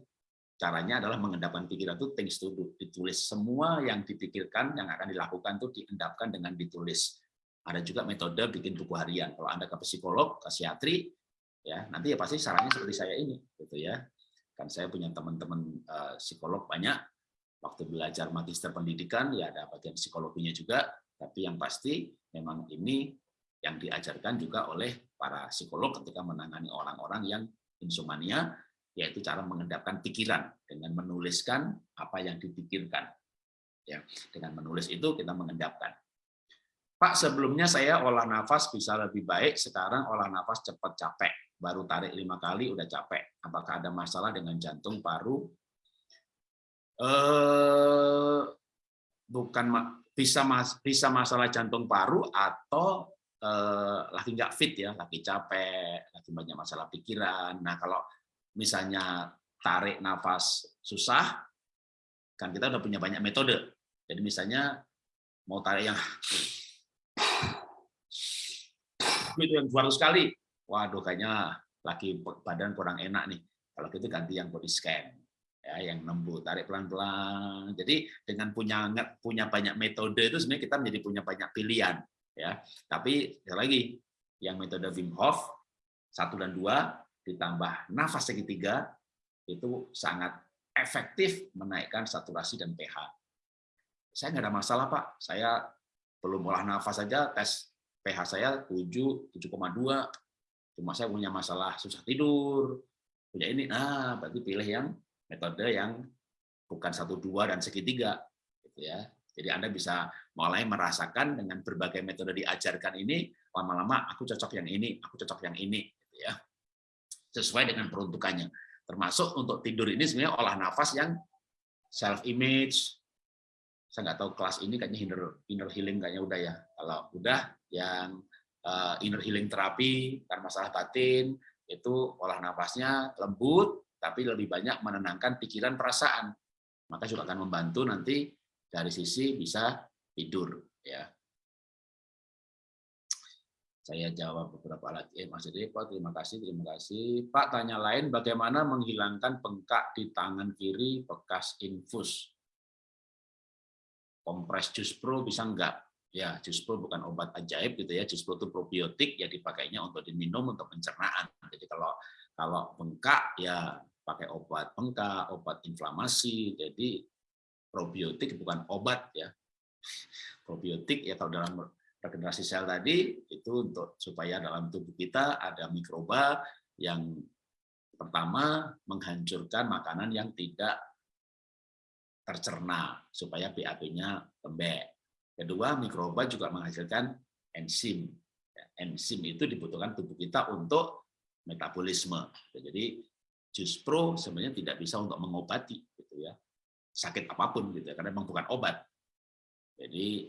caranya adalah mengendapkan pikiran itu things to do, ditulis semua yang dipikirkan, yang akan dilakukan itu diendapkan dengan ditulis. Ada juga metode bikin buku harian. Kalau Anda ke psikolog, ke psikiatri, ya nanti ya pasti sarannya seperti saya ini, gitu ya. Kan saya punya teman-teman uh, psikolog banyak, waktu belajar magister pendidikan ya ada bagian psikologinya juga, tapi yang pasti memang ini yang diajarkan juga oleh para psikolog ketika menangani orang-orang yang insomnia, yaitu cara mengendapkan pikiran dengan menuliskan apa yang dipikirkan. Ya, dengan menulis itu kita mengendapkan. Pak, sebelumnya saya olah nafas bisa lebih baik, sekarang olah nafas cepat capek. Baru tarik lima kali udah capek. Apakah ada masalah dengan jantung, paru? Eh, bukan bisa bisa masalah jantung paru atau eh, lagi nggak fit ya, lagi capek, lagi banyak masalah pikiran. Nah kalau misalnya tarik nafas susah, kan kita udah punya banyak metode. Jadi misalnya mau tarik yang itu yang 200 kali, waduh kayaknya lagi badan kurang enak nih. Kalau gitu ganti yang body scan ya yang nembus tarik pelan-pelan. Jadi dengan punya punya banyak metode itu sebenarnya kita menjadi punya banyak pilihan ya. Tapi lagi yang metode Wim Hof satu dan dua ditambah nafas segitiga itu sangat efektif menaikkan saturasi dan pH. Saya nggak ada masalah Pak, saya belum olah nafas saja tes pH saya 7, 7,2, cuma saya punya masalah susah tidur, punya ini, nah berarti pilih yang metode yang bukan satu dua dan segitiga, gitu ya. Jadi Anda bisa mulai merasakan dengan berbagai metode diajarkan ini, lama-lama aku cocok yang ini, aku cocok yang ini, gitu ya. sesuai dengan peruntukannya. Termasuk untuk tidur ini sebenarnya olah nafas yang self image. Saya nggak tahu kelas ini kayaknya inner inner healing kayaknya udah ya. Kalau udah yang uh, inner healing terapi karena masalah batin itu olah nafasnya lembut tapi lebih banyak menenangkan pikiran perasaan. Maka juga akan membantu nanti dari sisi bisa tidur ya. Saya jawab beberapa lagi. Eh, Mas Depo, terima kasih, terima kasih. Pak, tanya lain, bagaimana menghilangkan bengkak di tangan kiri bekas infus? Kompres Jus Pro bisa enggak? Ya, Jus Pro bukan obat ajaib gitu ya. Jus Pro itu probiotik, ya dipakainya untuk diminum untuk pencernaan. Jadi kalau kalau bengkak ya pakai obat bengkak, obat inflamasi. Jadi probiotik bukan obat ya. Probiotik ya kalau dalam regenerasi sel tadi itu untuk supaya dalam tubuh kita ada mikroba yang pertama menghancurkan makanan yang tidak tercerna supaya BAP-nya lembek. Kedua, mikroba juga menghasilkan enzim. Ya, enzim itu dibutuhkan tubuh kita untuk metabolisme. Jadi jus pro sebenarnya tidak bisa untuk mengobati gitu ya sakit apa pun gitu ya karena memang bukan obat. Jadi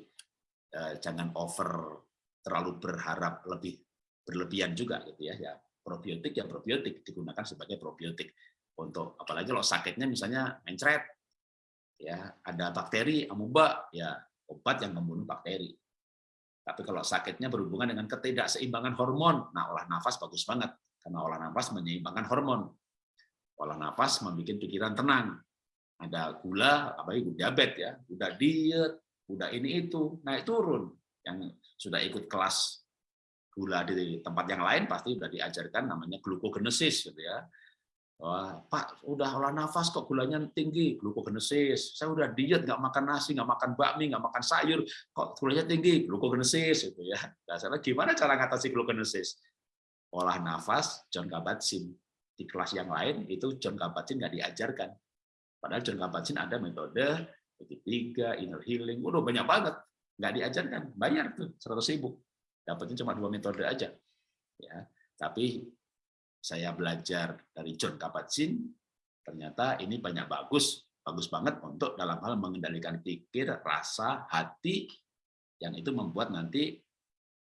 eh, jangan over terlalu berharap lebih berlebihan juga gitu ya. Ya probiotik ya probiotik digunakan sebagai probiotik untuk apalagi kalau sakitnya misalnya mencret ya ada bakteri amuba ya obat yang membunuh bakteri. Tapi kalau sakitnya berhubungan dengan ketidakseimbangan hormon, nah olah nafas bagus banget karena olah nafas menyeimbangkan hormon. Olah nafas membuat pikiran tenang. Ada gula, apalagi diabetes ya, udah diet, udah ini itu, naik turun. Yang sudah ikut kelas gula di tempat yang lain pasti sudah diajarkan namanya glukogenesis gitu ya. Wah, Pak, udah olah nafas kok gulanya tinggi, glukogenesis. Saya udah diet, nggak makan nasi, nggak makan bakmi, nggak makan sayur, kok gulanya tinggi, glukogenesis gitu ya. Nah, saya gimana cara ngatasi glukogenesis? Olah nafas, John Kabat-Zinn. Di kelas yang lain itu John Kabat-Zinn nggak diajarkan. Padahal John Kabat-Zinn ada metode tiga, inner healing, udah banyak banget, nggak diajarkan, bayar tuh 100 ribu, dapatnya cuma dua metode aja. Ya, tapi saya belajar dari John Kabat-Zinn, ternyata ini banyak bagus, bagus banget untuk dalam hal mengendalikan pikir, rasa, hati, yang itu membuat nanti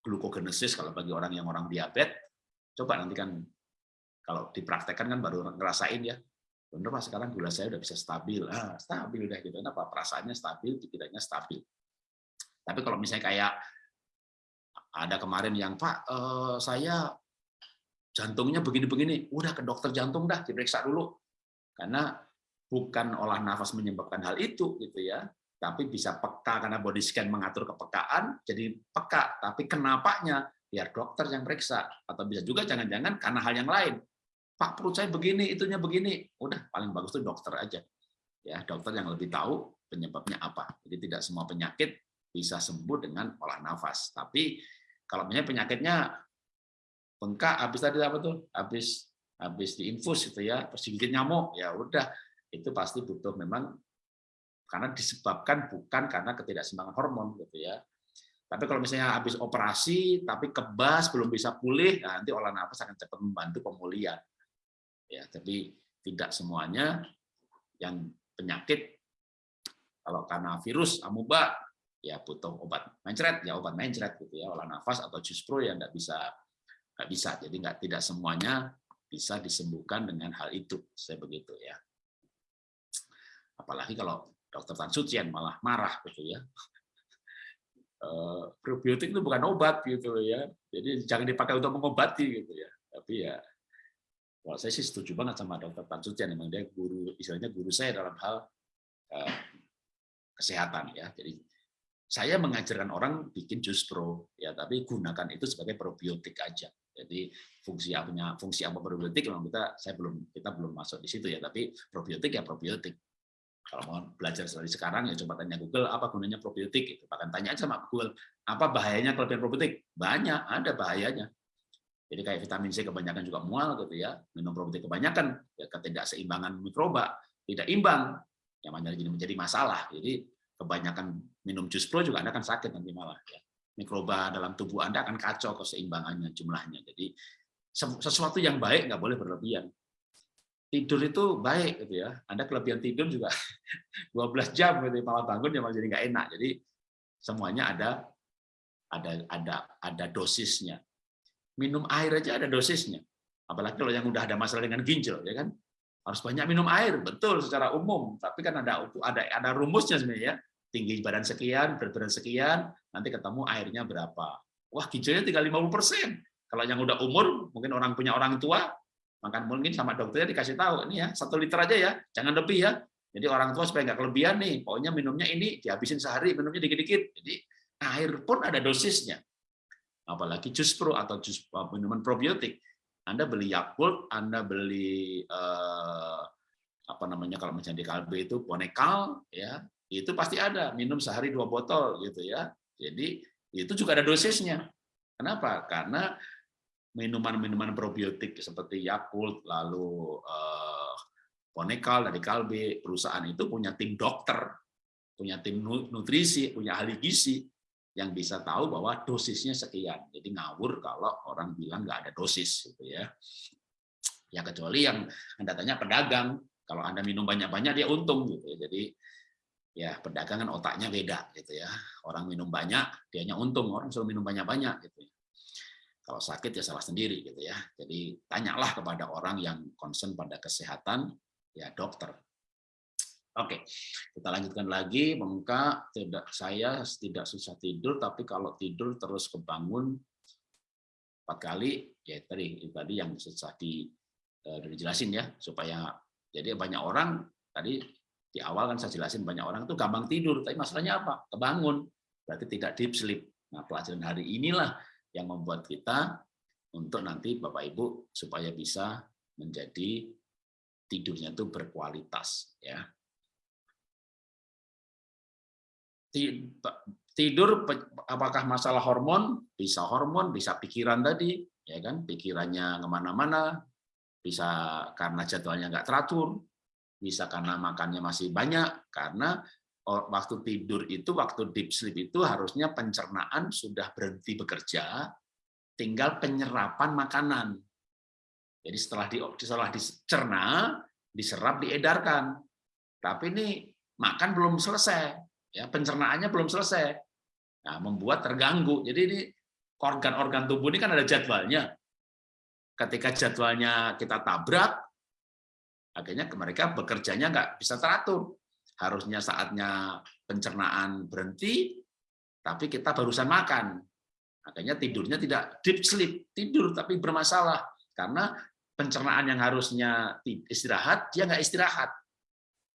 glukogenesis kalau bagi orang yang orang diabetes, coba nanti kan kalau dipraktekkan kan baru ngerasain ya, bener pak sekarang gula saya udah bisa stabil, ah, stabil udah gitu, kenapa? Perasaannya stabil, pikirannya stabil. Tapi kalau misalnya kayak ada kemarin yang Pak, eh, saya jantungnya begini-begini, udah ke dokter jantung dah, diperiksa dulu. Karena bukan olah nafas menyebabkan hal itu gitu ya, tapi bisa peka karena body scan mengatur kepekaan, jadi peka. Tapi kenapanya biar dokter yang periksa atau bisa juga jangan-jangan karena hal yang lain. Pak perut saya begini, itunya begini. Udah paling bagus tuh dokter aja. Ya, dokter yang lebih tahu penyebabnya apa. Jadi tidak semua penyakit bisa sembuh dengan olah nafas. Tapi kalau misalnya penyakitnya bengkak habis tadi apa tuh? Habis habis diinfus gitu ya digigit nyamuk ya udah. Itu pasti butuh memang karena disebabkan bukan karena ketidakseimbangan hormon gitu ya. Tapi kalau misalnya habis operasi tapi kebas belum bisa pulih nah nanti olah nafas akan cepat membantu pemulihan. Ya tapi tidak semuanya yang penyakit kalau karena virus amuba ya butuh obat mencret ya obat mencret gitu ya olah nafas atau jus pro yang nggak bisa nggak bisa. Jadi nggak tidak semuanya bisa disembuhkan dengan hal itu. Saya begitu ya. Apalagi kalau dokter Tan Sucian malah marah gitu ya. Uh, probiotik itu bukan obat gitu ya. Jadi jangan dipakai untuk mengobati gitu ya. Tapi ya kalau saya sih setuju banget sama dokter Tan Sucian memang dia guru istilahnya guru saya dalam hal uh, kesehatan ya. Jadi saya mengajarkan orang bikin jus pro ya. Tapi gunakan itu sebagai probiotik aja jadi fungsi apa fungsi apa probiotik memang kita saya belum kita belum masuk di situ ya, tapi probiotik ya probiotik. Kalau mau belajar dari sekarang ya coba tanya Google apa gunanya probiotik itu. Bahkan tanya aja sama Google apa bahayanya kelebihan probiotik? Banyak, ada bahayanya. Jadi kayak vitamin C kebanyakan juga mual gitu ya. Minum probiotik kebanyakan ya ketidakseimbangan mikroba, tidak imbang yang menjadi menjadi masalah. Jadi kebanyakan minum jus pro juga Anda akan sakit nanti malah ya mikroba dalam tubuh Anda akan kacau keseimbangannya jumlahnya. Jadi sesuatu yang baik nggak boleh berlebihan. Tidur itu baik gitu ya. Anda kelebihan tidur juga 12 jam gitu malah bangun ya malah jadi nggak enak. Jadi semuanya ada ada ada ada dosisnya. Minum air aja ada dosisnya. Apalagi kalau yang udah ada masalah dengan ginjal ya kan. Harus banyak minum air, betul secara umum, tapi kan ada ada ada rumusnya sebenarnya ya tinggi badan sekian, berat badan sekian, nanti ketemu airnya berapa. wah gijalnya tinggal 50%. Kalau yang udah umur, mungkin orang punya orang tua, makan mungkin sama dokternya dikasih tahu, ini ya satu liter aja ya, jangan lebih ya. Jadi orang tua supaya nggak kelebihan nih, pokoknya minumnya ini dihabisin sehari, minumnya dikit-dikit. Jadi air pun ada dosisnya. Apalagi jus pro atau jus eh, minuman probiotik. Anda beli Yakult, Anda beli eh, apa namanya kalau misalnya di Kalbe itu Bonekal, ya itu pasti ada minum sehari dua botol gitu ya. Jadi itu juga ada dosisnya. Kenapa? Karena minuman-minuman probiotik seperti Yakult, lalu eh, Ponekal dari Kalbe, perusahaan itu punya tim dokter, punya tim nutrisi, punya ahli gizi yang bisa tahu bahwa dosisnya sekian. Jadi ngawur kalau orang bilang nggak ada dosis, gitu ya. Ya kecuali yang anda tanya pedagang, kalau anda minum banyak-banyak dia untung, gitu. Ya. Jadi ya pedagang kan otaknya beda, gitu ya. Orang minum banyak, dianya untung. Orang suruh minum banyak-banyak, gitu. Ya. Kalau sakit ya salah sendiri, gitu ya. Jadi tanyalah kepada orang yang concern pada kesehatan, ya dokter. Oke, kita lanjutkan lagi. Mengka tidak saya tidak susah tidur, tapi kalau tidur terus kebangun empat kali, ya tadi tadi yang susah di uh, dijelasin ya supaya jadi banyak orang tadi di awal kan saya jelasin banyak orang tuh gampang tidur, tapi masalahnya apa? Kebangun, berarti tidak deep sleep. Nah pelajaran hari inilah yang membuat kita untuk nanti Bapak Ibu supaya bisa menjadi tidurnya itu berkualitas ya. Tidur apakah masalah hormon? Bisa hormon, bisa pikiran tadi, ya kan? Pikirannya ke mana-mana, bisa karena jadwalnya nggak teratur, bisa karena makannya masih banyak, karena waktu tidur itu, waktu deep sleep itu harusnya pencernaan sudah berhenti bekerja, tinggal penyerapan makanan. Jadi setelah di setelah dicerna, diserap, diedarkan. Tapi ini makan belum selesai, ya pencernaannya belum selesai. Nah, membuat terganggu. Jadi ini organ-organ tubuh ini kan ada jadwalnya. Ketika jadwalnya kita tabrak, akhirnya mereka bekerjanya nggak bisa teratur. Harusnya saatnya pencernaan berhenti, tapi kita barusan makan. Akhirnya tidurnya tidak deep sleep, tidur tapi bermasalah karena pencernaan yang harusnya istirahat, dia nggak istirahat.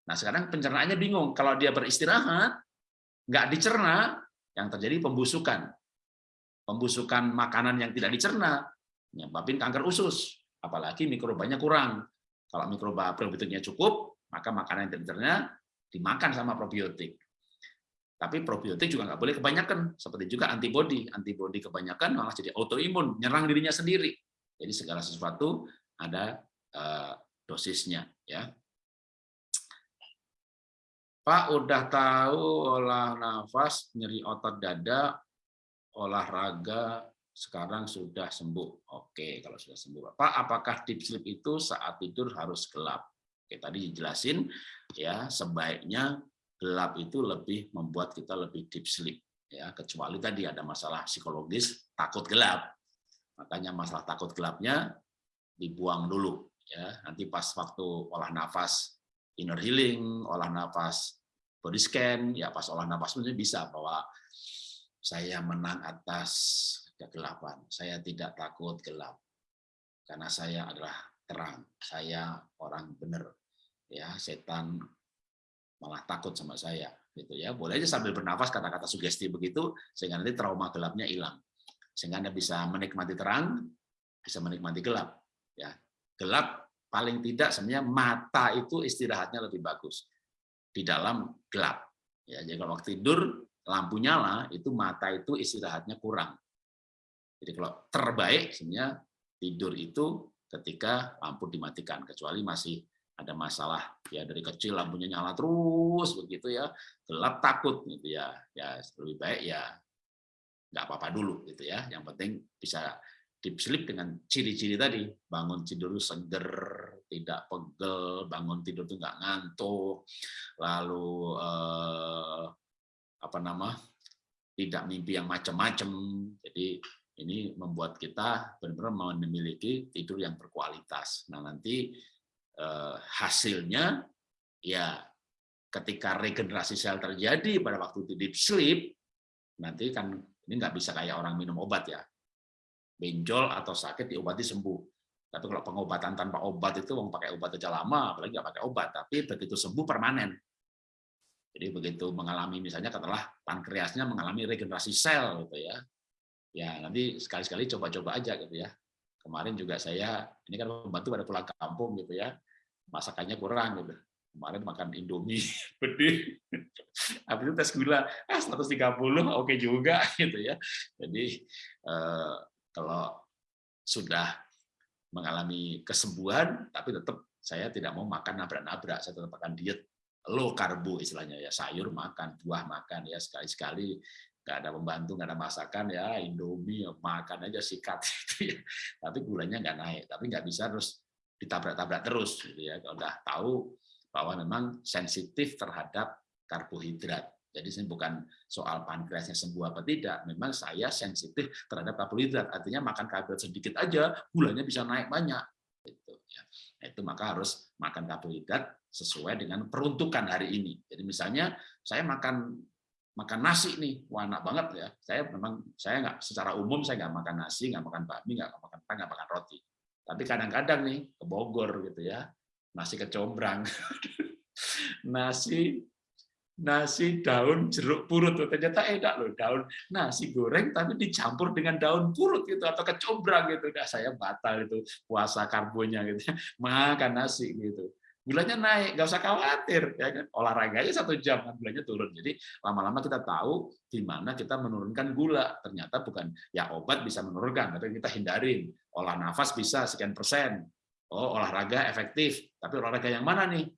Nah sekarang pencernaannya bingung. Kalau dia beristirahat, nggak dicerna, yang terjadi pembusukan. Pembusukan makanan yang tidak dicerna, menyebabkan kanker usus. Apalagi mikrobanya kurang. Kalau mikroba probiotiknya cukup, maka makanan yang dimakan sama probiotik. Tapi probiotik juga nggak boleh kebanyakan, seperti juga antibodi. Antibodi kebanyakan malah jadi autoimun, nyerang dirinya sendiri. Jadi segala sesuatu ada uh, dosisnya ya. Pak udah tahu olah nafas, nyeri otot dada, olahraga sekarang sudah sembuh. Oke, kalau sudah sembuh. Pak, apakah deep sleep itu saat tidur harus gelap? Oke, tadi dijelasin ya, sebaiknya gelap itu lebih membuat kita lebih deep sleep ya, kecuali tadi ada masalah psikologis takut gelap. Makanya masalah takut gelapnya dibuang dulu ya nanti pas waktu olah nafas inner healing olah nafas body scan ya pas olah nafas bisa bahwa saya menang atas kegelapan. Saya tidak takut gelap karena saya adalah terang. Saya orang benar ya. Setan malah takut sama saya gitu ya. Boleh aja sambil bernafas kata-kata sugesti begitu sehingga nanti trauma gelapnya hilang. Sehingga anda bisa menikmati terang bisa menikmati gelap ya. Gelap paling tidak sebenarnya mata itu istirahatnya lebih bagus. Di dalam gelap ya. Jadi kalau waktu tidur lampu nyala itu mata itu istirahatnya kurang jadi kalau terbaik sebenarnya tidur itu ketika lampu dimatikan kecuali masih ada masalah ya dari kecil lampunya nyala terus begitu ya gelap takut gitu ya ya lebih baik ya nggak apa-apa dulu gitu ya. Yang penting bisa deep sleep dengan ciri-ciri tadi bangun tidur seger tidak pegel bangun tidur itu nggak ngantuk lalu eh, apa nama tidak mimpi yang macam-macam jadi ini membuat kita benar-benar memiliki tidur yang berkualitas nah nanti eh, hasilnya ya ketika regenerasi sel terjadi pada waktu deep sleep nanti kan Ini nggak bisa kayak orang minum obat ya. Benjol atau sakit diobati sembuh. Tapi kalau pengobatan tanpa obat itu mau pakai obat aja lama, apalagi nggak pakai obat. Tapi begitu sembuh permanen. Jadi begitu mengalami misalnya katakanlah pankreasnya mengalami regenerasi sel gitu ya. Ya nanti sekali-sekali coba-coba aja gitu ya. Kemarin juga saya ini kan membantu pada pulang kampung gitu ya. Masakannya kurang gitu. Kemarin makan Indomie gede habis itu tes gula. Ah 130 oke juga gitu ya. Jadi eh, kalau sudah mengalami kesembuhan tapi tetap saya tidak mau makan nabrak-nabrak. Saya tetap makan diet low karbo istilahnya ya. Sayur makan buah makan ya. Sekali-sekali nggak ada pembantu nggak ada masakan ya Indomie ya makan aja sikat gitu ya tapi gulanya nggak naik tapi nggak bisa terus ditabrak-tabrak terus gitu ya kalau udah tahu bahwa memang sensitif terhadap karbohidrat. Jadi ini bukan soal pankreasnya sembuh apa tidak, memang saya sensitif terhadap karbohidrat. Artinya makan karbohidrat sedikit aja, gulanya bisa naik banyak. Itu, ya. Nah, itu maka harus makan karbohidrat sesuai dengan peruntukan hari ini. Jadi misalnya saya makan makan nasi nih, wah enak banget ya. Saya memang saya nggak secara umum saya nggak makan nasi, nggak makan bakmi, nggak makan pan, nggak makan roti. Tapi kadang-kadang nih ke Bogor gitu ya, nasi kecombrang, nasi nasi daun jeruk purut ternyata enak loh daun nasi goreng tapi dicampur dengan daun purut gitu atau kecombrang gitu. Nah saya batal itu puasa karbonya gitu makan nasi gitu gulanya naik nggak usah khawatir ya kan? Olahraganya satu jam kan gulanya turun. Jadi lama-lama kita tahu di mana kita menurunkan gula. Ternyata bukan ya obat bisa menurunkan tapi kita hindarin. Olah nafas bisa sekian persen. Oh olahraga efektif. Tapi olahraga yang mana nih?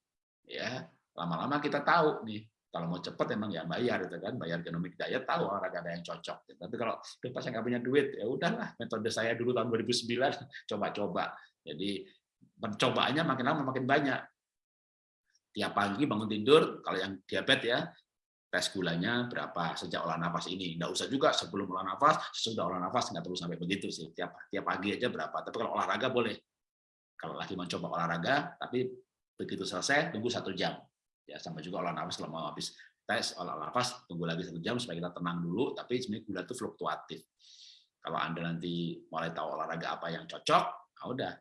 Ya lama-lama kita tahu nih. Kalau mau cepat emang ya bayar itu kan? Bayar genomic diet tahu olahraga ada yang cocok. Tapi kalau pas saya nggak punya duit ya udahlah. Metode saya dulu tahun 2009 coba-coba. Jadi percobaannya makin lama makin banyak tiap pagi bangun tidur kalau yang diabetes ya tes gulanya berapa sejak olah nafas ini nggak usah juga sebelum olah nafas sesudah olah nafas nggak perlu sampai begitu sih tiap tiap pagi aja berapa tapi kalau olahraga boleh kalau lagi mencoba olahraga, tapi begitu selesai tunggu satu jam. Ya sama juga olah nafas kalau mau habis tes olah nafas tunggu lagi satu jam supaya kita tenang dulu. Tapi sebenarnya gula itu fluktuatif. Kalau anda nanti mulai tahu olahraga apa yang cocok, nah udah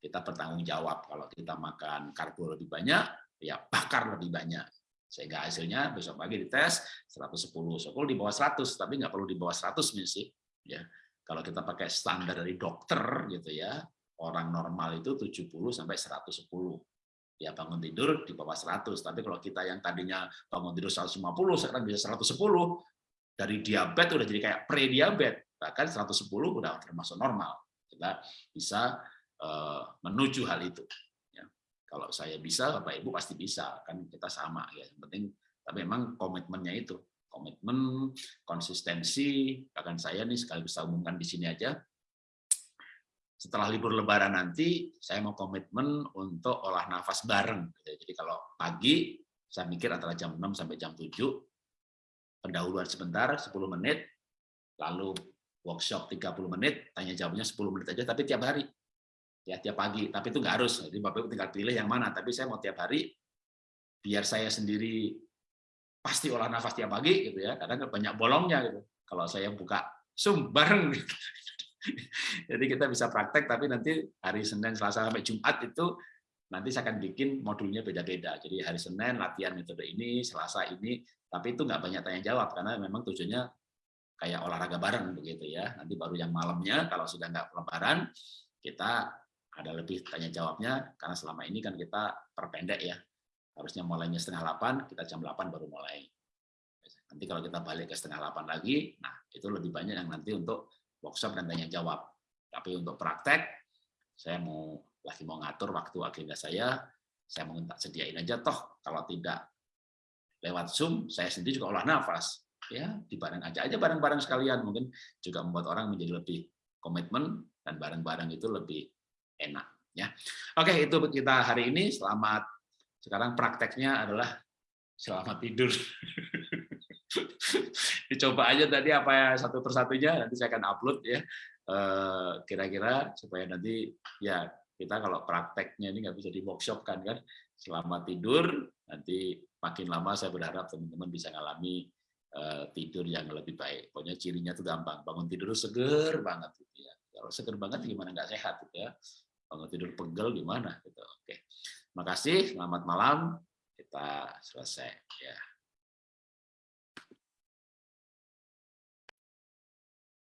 kita bertanggung jawab. Kalau kita makan karbo lebih banyak, ya bakar lebih banyak sehingga hasilnya besok pagi dites 110 sokol di bawah 100 tapi nggak perlu di bawah 100 sih ya kalau kita pakai standar dari dokter gitu ya orang normal itu 70 sampai 110. Ya bangun tidur di bawah 100. Tapi kalau kita yang tadinya bangun tidur 150 sekarang bisa 110. Dari diabetes udah jadi kayak pre-diabetes. Bahkan 110 udah termasuk normal. Kita bisa uh, menuju hal itu. Kalau saya bisa, Bapak Ibu pasti bisa. Kan kita sama ya. Yang penting tapi memang komitmennya itu komitmen, konsistensi, bahkan saya nih sekali bisa umumkan di sini aja, setelah libur lebaran nanti saya mau komitmen untuk olah nafas bareng. Jadi kalau pagi saya mikir antara jam 6 sampai jam 7 pendahuluan sebentar 10 menit lalu workshop 30 menit tanya jawabnya 10 menit aja tapi tiap hari ya tiap pagi tapi itu nggak harus jadi bapak tinggal pilih yang mana tapi saya mau tiap hari biar saya sendiri pasti olah nafas tiap pagi gitu ya karena banyak bolongnya gitu kalau saya buka zoom bareng gitu. Jadi kita bisa praktek, tapi nanti hari Senin, Selasa, sampai Jumat itu nanti saya akan bikin modulnya beda-beda. Jadi hari Senin latihan metode ini, Selasa ini, tapi itu nggak banyak tanya jawab karena memang tujuannya kayak olahraga bareng begitu ya. Nanti baru yang malamnya kalau sudah nggak lebaran kita ada lebih tanya jawabnya karena selama ini kan kita perpendek ya. Harusnya mulainya setengah delapan, kita jam delapan baru mulai. Nanti kalau kita balik ke setengah delapan lagi, nah itu lebih banyak yang nanti untuk workshop dan tanya jawab. Tapi untuk praktek, saya mau lagi mau ngatur waktu agenda saya, saya mau minta sediain aja toh kalau tidak lewat Zoom, saya sendiri juga olah nafas. Ya, di bareng aja aja bareng-bareng sekalian mungkin juga membuat orang menjadi lebih komitmen dan bareng-bareng itu lebih enak ya. Oke, itu kita hari ini. Selamat sekarang prakteknya adalah selamat tidur. dicoba aja tadi apa ya satu persatunya nanti saya akan upload ya eh, kira-kira supaya nanti ya kita kalau prakteknya ini nggak bisa di workshop kan kan selama tidur nanti makin lama saya berharap teman-teman bisa ngalami eh, tidur yang lebih baik. Pokoknya cirinya itu gampang. Bangun tidur seger banget gitu ya. Kalau seger banget gimana nggak sehat gitu ya. Bangun tidur pegel gimana gitu. Oke. Makasih, selamat malam. Kita selesai ya.